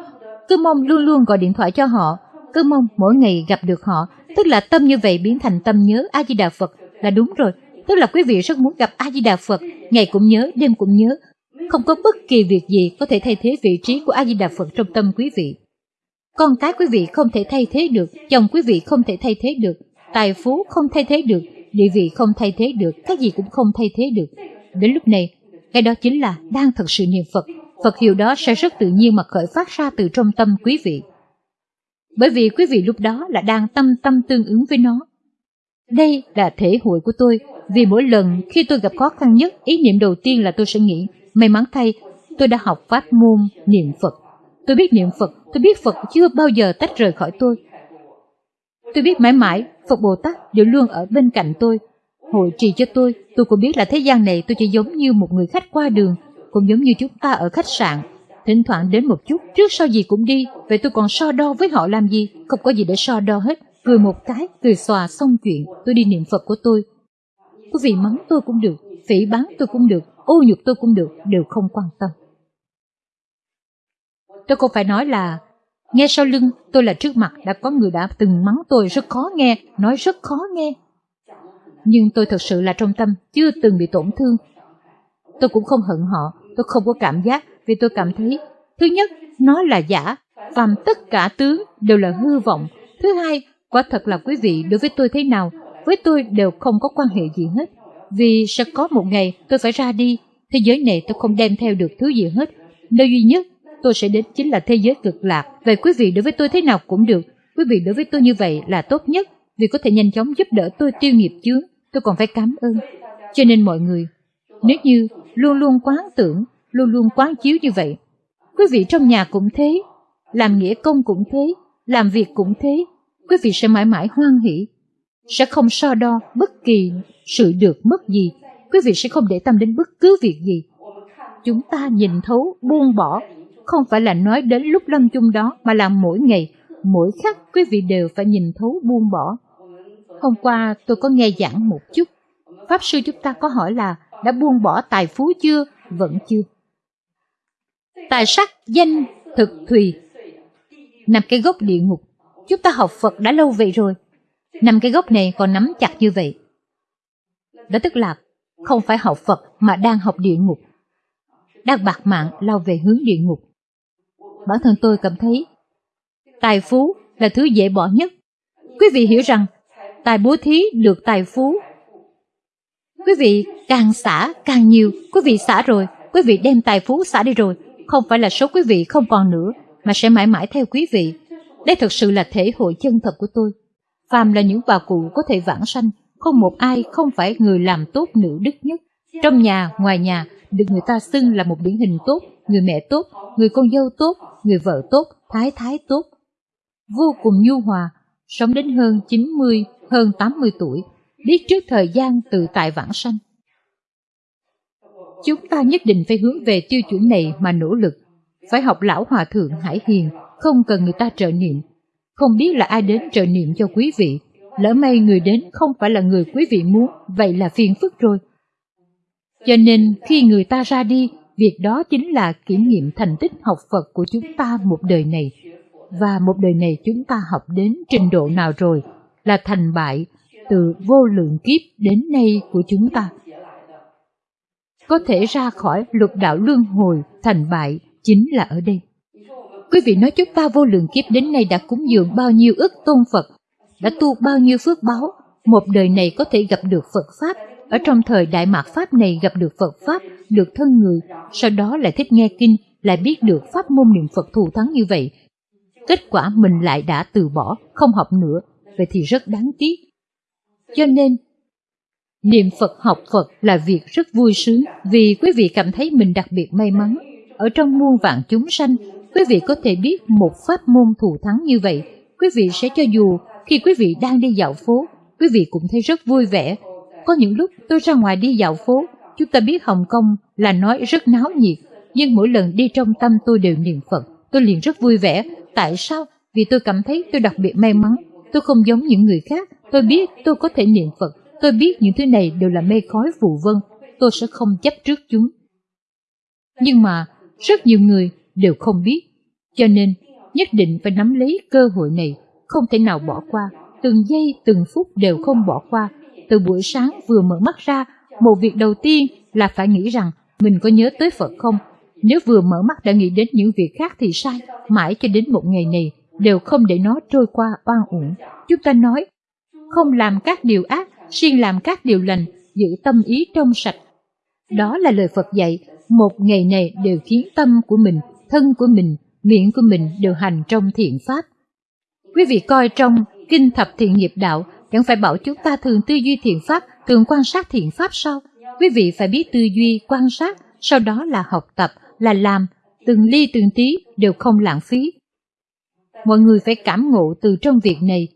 cứ mong luôn luôn gọi điện thoại cho họ, cứ mong mỗi ngày gặp được họ. Tức là tâm như vậy biến thành tâm nhớ A-di-đà Phật là đúng rồi. Tức là quý vị rất muốn gặp A-di-đà Phật, ngày cũng nhớ, đêm cũng nhớ. Không có bất kỳ việc gì có thể thay thế vị trí của A-di-đà Phật trong tâm quý vị. Con cái quý vị không thể thay thế được, chồng quý vị không thể thay thế được, tài phú không thay thế được, địa vị không thay thế được, cái gì cũng không thay thế được. Đến lúc này, cái đó chính là đang thật sự niệm Phật. Phật hiệu đó sẽ rất tự nhiên mà khởi phát ra từ trong tâm quý vị. Bởi vì quý vị lúc đó là đang tâm tâm tương ứng với nó. Đây là thể hội của tôi, vì mỗi lần khi tôi gặp khó khăn nhất, ý niệm đầu tiên là tôi sẽ nghĩ, may mắn thay, tôi đã học pháp môn niệm Phật. Tôi biết niệm Phật, tôi biết Phật chưa bao giờ tách rời khỏi tôi. Tôi biết mãi mãi, Phật Bồ Tát đều luôn ở bên cạnh tôi, hội trì cho tôi. Tôi cũng biết là thế gian này tôi chỉ giống như một người khách qua đường, cũng giống như chúng ta ở khách sạn. Thỉnh thoảng đến một chút, trước sau gì cũng đi, vậy tôi còn so đo với họ làm gì, không có gì để so đo hết. Cười một cái, cười xòa xong chuyện, tôi đi niệm Phật của tôi. Quý vị mắng tôi cũng được, phỉ bán tôi cũng được, ô nhục tôi cũng được, đều không quan tâm. Tôi không phải nói là nghe sau lưng tôi là trước mặt đã có người đã từng mắng tôi rất khó nghe, nói rất khó nghe. Nhưng tôi thật sự là trong tâm chưa từng bị tổn thương. Tôi cũng không hận họ, tôi không có cảm giác vì tôi cảm thấy thứ nhất nó là giả, phàm tất cả tướng đều là hư vọng. Thứ hai, quả thật là quý vị đối với tôi thế nào, với tôi đều không có quan hệ gì hết. Vì sẽ có một ngày tôi phải ra đi, thế giới này tôi không đem theo được thứ gì hết. Nơi duy nhất tôi sẽ đến chính là thế giới cực lạc. Vậy quý vị đối với tôi thế nào cũng được. Quý vị đối với tôi như vậy là tốt nhất, vì có thể nhanh chóng giúp đỡ tôi tiêu nghiệp chướng. Tôi còn phải cảm ơn. Cho nên mọi người, nếu như luôn luôn quán tưởng, luôn luôn quán chiếu như vậy, quý vị trong nhà cũng thế, làm nghĩa công cũng thế, làm việc cũng thế, quý vị sẽ mãi mãi hoan hỷ, sẽ không so đo bất kỳ sự được mất gì, quý vị sẽ không để tâm đến bất cứ việc gì. Chúng ta nhìn thấu, buông bỏ không phải là nói đến lúc lâm chung đó mà là mỗi ngày, mỗi khắc quý vị đều phải nhìn thấu buông bỏ. Hôm qua tôi có nghe giảng một chút, Pháp sư chúng ta có hỏi là đã buông bỏ tài phú chưa? Vẫn chưa. Tài sắc, danh, thực, thùy, nằm cái gốc địa ngục. Chúng ta học Phật đã lâu vậy rồi. Nằm cái gốc này còn nắm chặt như vậy. Đó tức là không phải học Phật mà đang học địa ngục. Đang bạc mạng lao về hướng địa ngục bản thân tôi cảm thấy tài phú là thứ dễ bỏ nhất. Quý vị hiểu rằng tài bố thí được tài phú. Quý vị càng xả càng nhiều, quý vị xả rồi, quý vị đem tài phú xả đi rồi, không phải là số quý vị không còn nữa, mà sẽ mãi mãi theo quý vị. Đây thực sự là thể hội chân thật của tôi. Phàm là những bà cụ có thể vãng sanh, không một ai không phải người làm tốt nữ đức nhất. Trong nhà, ngoài nhà, được người ta xưng là một điển hình tốt, người mẹ tốt, người con dâu tốt, người vợ tốt, thái thái tốt. Vô cùng nhu hòa, sống đến hơn 90, hơn 80 tuổi, biết trước thời gian tự tại vãng sanh. Chúng ta nhất định phải hướng về tiêu chuẩn này mà nỗ lực, phải học lão hòa thượng Hải Hiền, không cần người ta trợ niệm. Không biết là ai đến trợ niệm cho quý vị, lỡ may người đến không phải là người quý vị muốn, vậy là phiền phức rồi. Cho nên khi người ta ra đi, Việc đó chính là kiểm nghiệm thành tích học Phật của chúng ta một đời này. Và một đời này chúng ta học đến trình độ nào rồi là thành bại từ vô lượng kiếp đến nay của chúng ta. Có thể ra khỏi lục đạo luân hồi thành bại chính là ở đây. Quý vị nói chúng ta vô lượng kiếp đến nay đã cúng dường bao nhiêu ức tôn Phật, đã tu bao nhiêu phước báo, một đời này có thể gặp được Phật Pháp, ở trong thời Đại Mạc Pháp này gặp được Phật Pháp, được thân người, sau đó lại thích nghe kinh, lại biết được pháp môn niệm Phật thù thắng như vậy. Kết quả mình lại đã từ bỏ, không học nữa, vậy thì rất đáng tiếc. Cho nên, niệm Phật học Phật là việc rất vui sướng vì quý vị cảm thấy mình đặc biệt may mắn. Ở trong muôn vạn chúng sanh, quý vị có thể biết một pháp môn thù thắng như vậy, quý vị sẽ cho dù khi quý vị đang đi dạo phố, quý vị cũng thấy rất vui vẻ. Có những lúc tôi ra ngoài đi dạo phố, chúng ta biết Hồng Kông là nói rất náo nhiệt, nhưng mỗi lần đi trong tâm tôi đều niệm Phật, tôi liền rất vui vẻ. Tại sao? Vì tôi cảm thấy tôi đặc biệt may mắn, tôi không giống những người khác, tôi biết tôi có thể niệm Phật, tôi biết những thứ này đều là mê khói vụ vân, tôi sẽ không chấp trước chúng. Nhưng mà, rất nhiều người đều không biết, cho nên nhất định phải nắm lấy cơ hội này, không thể nào bỏ qua, từng giây từng phút đều không bỏ qua. Từ buổi sáng vừa mở mắt ra, một việc đầu tiên là phải nghĩ rằng mình có nhớ tới Phật không. Nếu vừa mở mắt đã nghĩ đến những việc khác thì sai, mãi cho đến một ngày này đều không để nó trôi qua oan uổng. Chúng ta nói, không làm các điều ác, siêng làm các điều lành, giữ tâm ý trong sạch. Đó là lời Phật dạy, một ngày này đều khiến tâm của mình, thân của mình, miệng của mình đều hành trong thiện pháp. Quý vị coi trong Kinh Thập Thiện Nghiệp Đạo chẳng phải bảo chúng ta thường tư duy thiện pháp, thường quan sát thiện pháp sao? Quý vị phải biết tư duy, quan sát, sau đó là học tập, là làm, từng ly từng tí đều không lãng phí. Mọi người phải cảm ngộ từ trong việc này.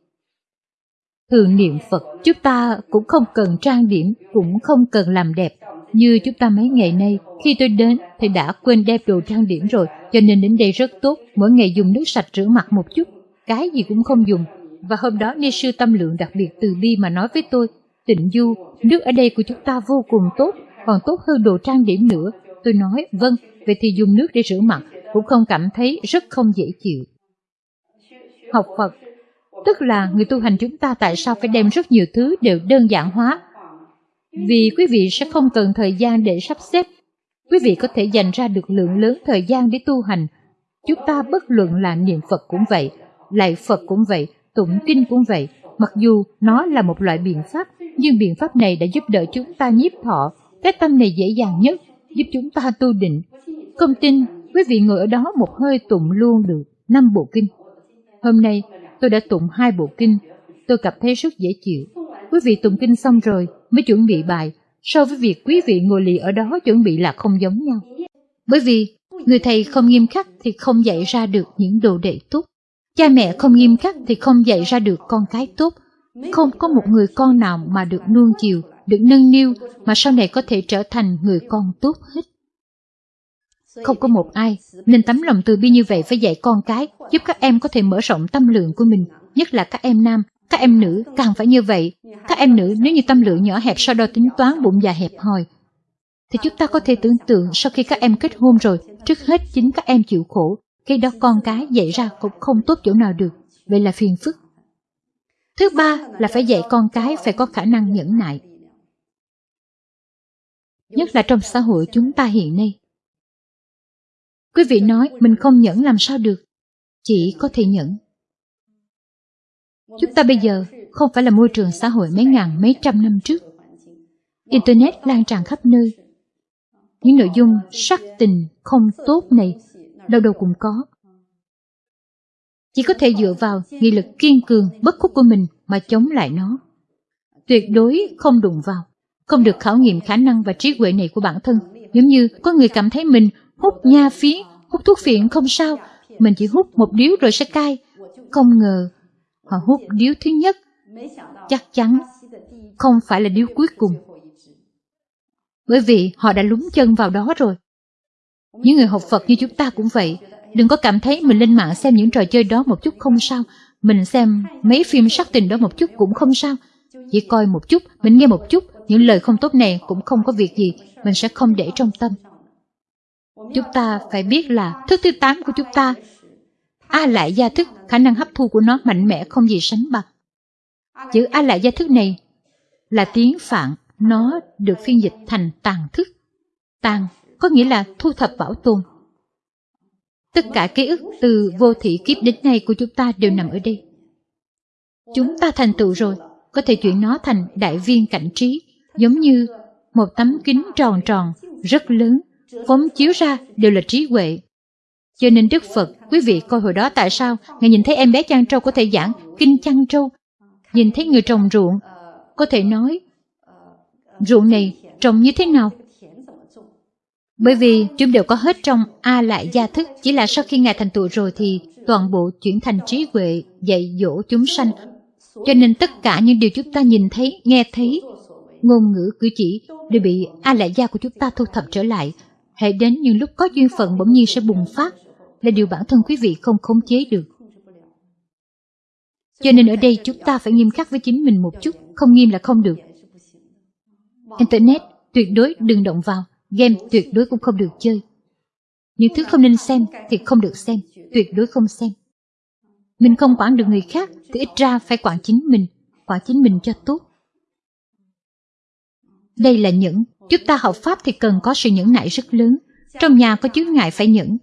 Thường niệm Phật, chúng ta cũng không cần trang điểm, cũng không cần làm đẹp. Như chúng ta mấy ngày nay, khi tôi đến thì đã quên đem đồ trang điểm rồi, cho nên đến đây rất tốt, mỗi ngày dùng nước sạch rửa mặt một chút, cái gì cũng không dùng. Và hôm đó Ni Sư Tâm Lượng đặc biệt từ bi mà nói với tôi, tịnh du, nước ở đây của chúng ta vô cùng tốt, còn tốt hơn đồ trang điểm nữa. Tôi nói, vâng, vậy thì dùng nước để rửa mặt, cũng không cảm thấy rất không dễ chịu. Học Phật, tức là người tu hành chúng ta tại sao phải đem rất nhiều thứ đều đơn giản hóa. Vì quý vị sẽ không cần thời gian để sắp xếp. Quý vị có thể dành ra được lượng lớn thời gian để tu hành. Chúng ta bất luận là niệm Phật cũng vậy, lại Phật cũng vậy, tụng kinh cũng vậy, mặc dù nó là một loại biện pháp, nhưng biện pháp này đã giúp đỡ chúng ta nhiếp thọ, cái tâm này dễ dàng nhất, giúp chúng ta tu định. Không tin, quý vị ngồi ở đó một hơi tụng luôn được năm bộ kinh. Hôm nay, tôi đã tụng hai bộ kinh, tôi cảm thấy rất dễ chịu. Quý vị tụng kinh xong rồi mới chuẩn bị bài, so với việc quý vị ngồi lì ở đó chuẩn bị là không giống nhau. Bởi vì, người thầy không nghiêm khắc thì không dạy ra được những đồ đệ tốt. Cha mẹ không nghiêm khắc thì không dạy ra được con cái tốt. Không có một người con nào mà được nuông chiều, được nâng niu mà sau này có thể trở thành người con tốt hết. Không có một ai nên tấm lòng từ bi như vậy phải dạy con cái, giúp các em có thể mở rộng tâm lượng của mình, nhất là các em nam, các em nữ càng phải như vậy. Các em nữ nếu như tâm lượng nhỏ hẹp sau đó tính toán bụng dạ hẹp hòi, thì chúng ta có thể tưởng tượng sau khi các em kết hôn rồi, trước hết chính các em chịu khổ, khi đó con cái dạy ra cũng không tốt chỗ nào được, vậy là phiền phức. Thứ ba là phải dạy con cái phải có khả năng nhẫn nại. Nhất là trong xã hội chúng ta hiện nay. Quý vị nói mình không nhẫn làm sao được, chỉ có thể nhẫn. Chúng ta bây giờ không phải là môi trường xã hội mấy ngàn mấy trăm năm trước. Internet lan tràn khắp nơi. Những nội dung sắc tình không tốt này đâu đâu cũng có. Chỉ có thể dựa vào nghị lực kiên cường, bất khuất của mình mà chống lại nó. Tuyệt đối không đụng vào, không được khảo nghiệm khả năng và trí huệ này của bản thân. Giống như có người cảm thấy mình hút nha phiến, hút thuốc phiện không sao, mình chỉ hút một điếu rồi sẽ cai. Không ngờ, họ hút điếu thứ nhất, chắc chắn không phải là điếu cuối cùng. Bởi vì họ đã lúng chân vào đó rồi. Những người học Phật như chúng ta cũng vậy. Đừng có cảm thấy mình lên mạng xem những trò chơi đó một chút không sao. Mình xem mấy phim sắc tình đó một chút cũng không sao. Chỉ coi một chút, mình nghe một chút, những lời không tốt này cũng không có việc gì, mình sẽ không để trong tâm. Chúng ta phải biết là thức thứ tám của chúng ta. A lại gia thức, khả năng hấp thu của nó mạnh mẽ không gì sánh bằng. Chữ A lại gia thức này là tiếng Phạn, nó được phiên dịch thành tàn thức. Tàn có nghĩa là thu thập bảo tồn. Tất cả ký ức từ vô thị kiếp đến nay của chúng ta đều nằm ở đây. Chúng ta thành tựu rồi, có thể chuyển nó thành đại viên cảnh trí, giống như một tấm kính tròn tròn, rất lớn, phóng chiếu ra đều là trí huệ. Cho nên Đức Phật, quý vị coi hồi đó tại sao Ngài nhìn thấy em bé chăn trâu có thể giảng kinh chăn trâu, nhìn thấy người trồng ruộng, có thể nói ruộng này trồng như thế nào? Bởi vì chúng đều có hết trong A lại gia thức, chỉ là sau khi Ngài thành tựu rồi thì toàn bộ chuyển thành trí huệ, dạy dỗ chúng sanh. Cho nên tất cả những điều chúng ta nhìn thấy, nghe thấy, ngôn ngữ cử chỉ đều bị A lại gia của chúng ta thu thập trở lại. Hãy đến những lúc có duyên phận bỗng nhiên sẽ bùng phát, là điều bản thân quý vị không khống chế được. Cho nên ở đây chúng ta phải nghiêm khắc với chính mình một chút, không nghiêm là không được. Internet tuyệt đối đừng động vào, game tuyệt đối cũng không được chơi. Những thứ không nên xem thì không được xem, tuyệt đối không xem. Mình không quản được người khác thì ít ra phải quản chính mình, quản chính mình cho tốt. Đây là những, chúng ta học Pháp thì cần có sự nhẫn nại rất lớn. Trong nhà có chướng ngại phải nhẫn.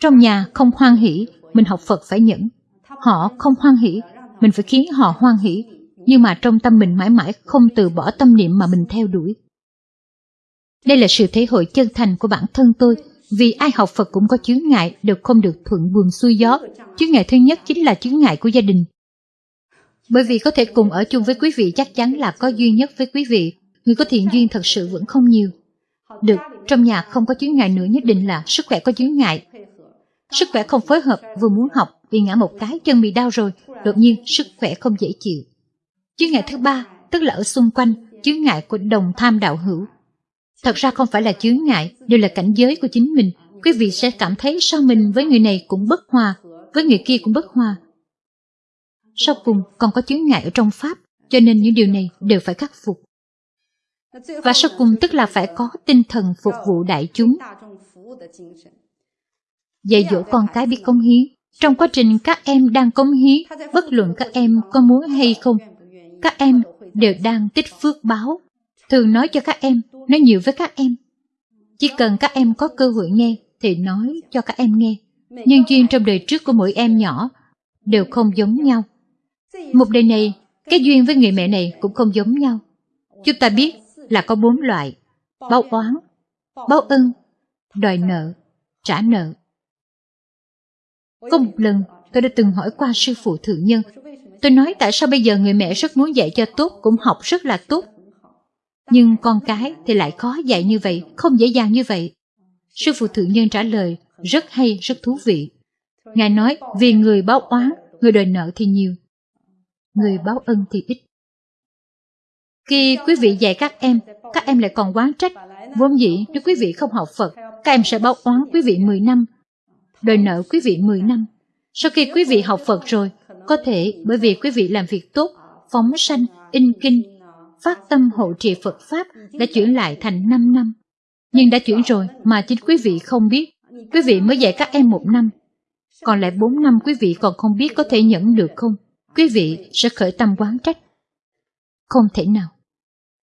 Trong nhà không hoan hỷ, mình học Phật phải nhẫn. Họ không hoan hỷ, mình phải khiến họ hoan hỷ. Nhưng mà trong tâm mình mãi mãi không từ bỏ tâm niệm mà mình theo đuổi. Đây là sự thể hội chân thành của bản thân tôi, vì ai học Phật cũng có chướng ngại, đều không được thuận buồm xuôi gió. Chướng ngại thứ nhất chính là chướng ngại của gia đình. Bởi vì có thể cùng ở chung với quý vị chắc chắn là có duy nhất với quý vị, người có thiện duyên thật sự vẫn không nhiều. Được, trong nhà không có chướng ngại nữa nhất định là sức khỏe có chướng ngại. Sức khỏe không phối hợp, vừa muốn học, vì ngã một cái chân bị đau rồi, đột nhiên sức khỏe không dễ chịu. Chướng ngại thứ ba, tức là ở xung quanh, chướng ngại của đồng tham đạo hữu. Thật ra không phải là chướng ngại, đều là cảnh giới của chính mình. Quý vị sẽ cảm thấy sao mình với người này cũng bất hòa, với người kia cũng bất hòa. Sau cùng còn có chướng ngại ở trong Pháp, cho nên những điều này đều phải khắc phục. Và sau cùng tức là phải có tinh thần phục vụ đại chúng. Dạy dỗ con cái biết công hiến. Trong quá trình các em đang công hiến, bất luận các em có muốn hay không, các em đều đang tích phước báo. Thường nói cho các em, nói nhiều với các em. Chỉ cần các em có cơ hội nghe, thì nói cho các em nghe. Nhân duyên trong đời trước của mỗi em nhỏ đều không giống nhau. Một đời này, cái duyên với người mẹ này cũng không giống nhau. Chúng ta biết là có bốn loại. Báo oán, báo ân, đòi nợ, trả nợ. Có một lần, tôi đã từng hỏi qua sư phụ thượng nhân. Tôi nói tại sao bây giờ người mẹ rất muốn dạy cho tốt, cũng học rất là tốt. Nhưng con cái thì lại khó dạy như vậy, không dễ dàng như vậy. Sư phụ thượng nhân trả lời, rất hay, rất thú vị. Ngài nói, vì người báo oán, người đòi nợ thì nhiều. Người báo ân thì ít. Khi quý vị dạy các em, các em lại còn quán trách. Vốn dĩ nếu quý vị không học Phật, các em sẽ báo oán quý vị 10 năm, đòi nợ quý vị 10 năm. Sau khi quý vị học Phật rồi, có thể bởi vì quý vị làm việc tốt, phóng sanh, in kinh, phát tâm hộ trì Phật Pháp đã chuyển lại thành 5 năm. Nhưng đã chuyển rồi mà chính quý vị không biết. Quý vị mới dạy các em một năm. Còn lại 4 năm quý vị còn không biết có thể nhẫn được không? Quý vị sẽ khởi tâm quán trách. Không thể nào.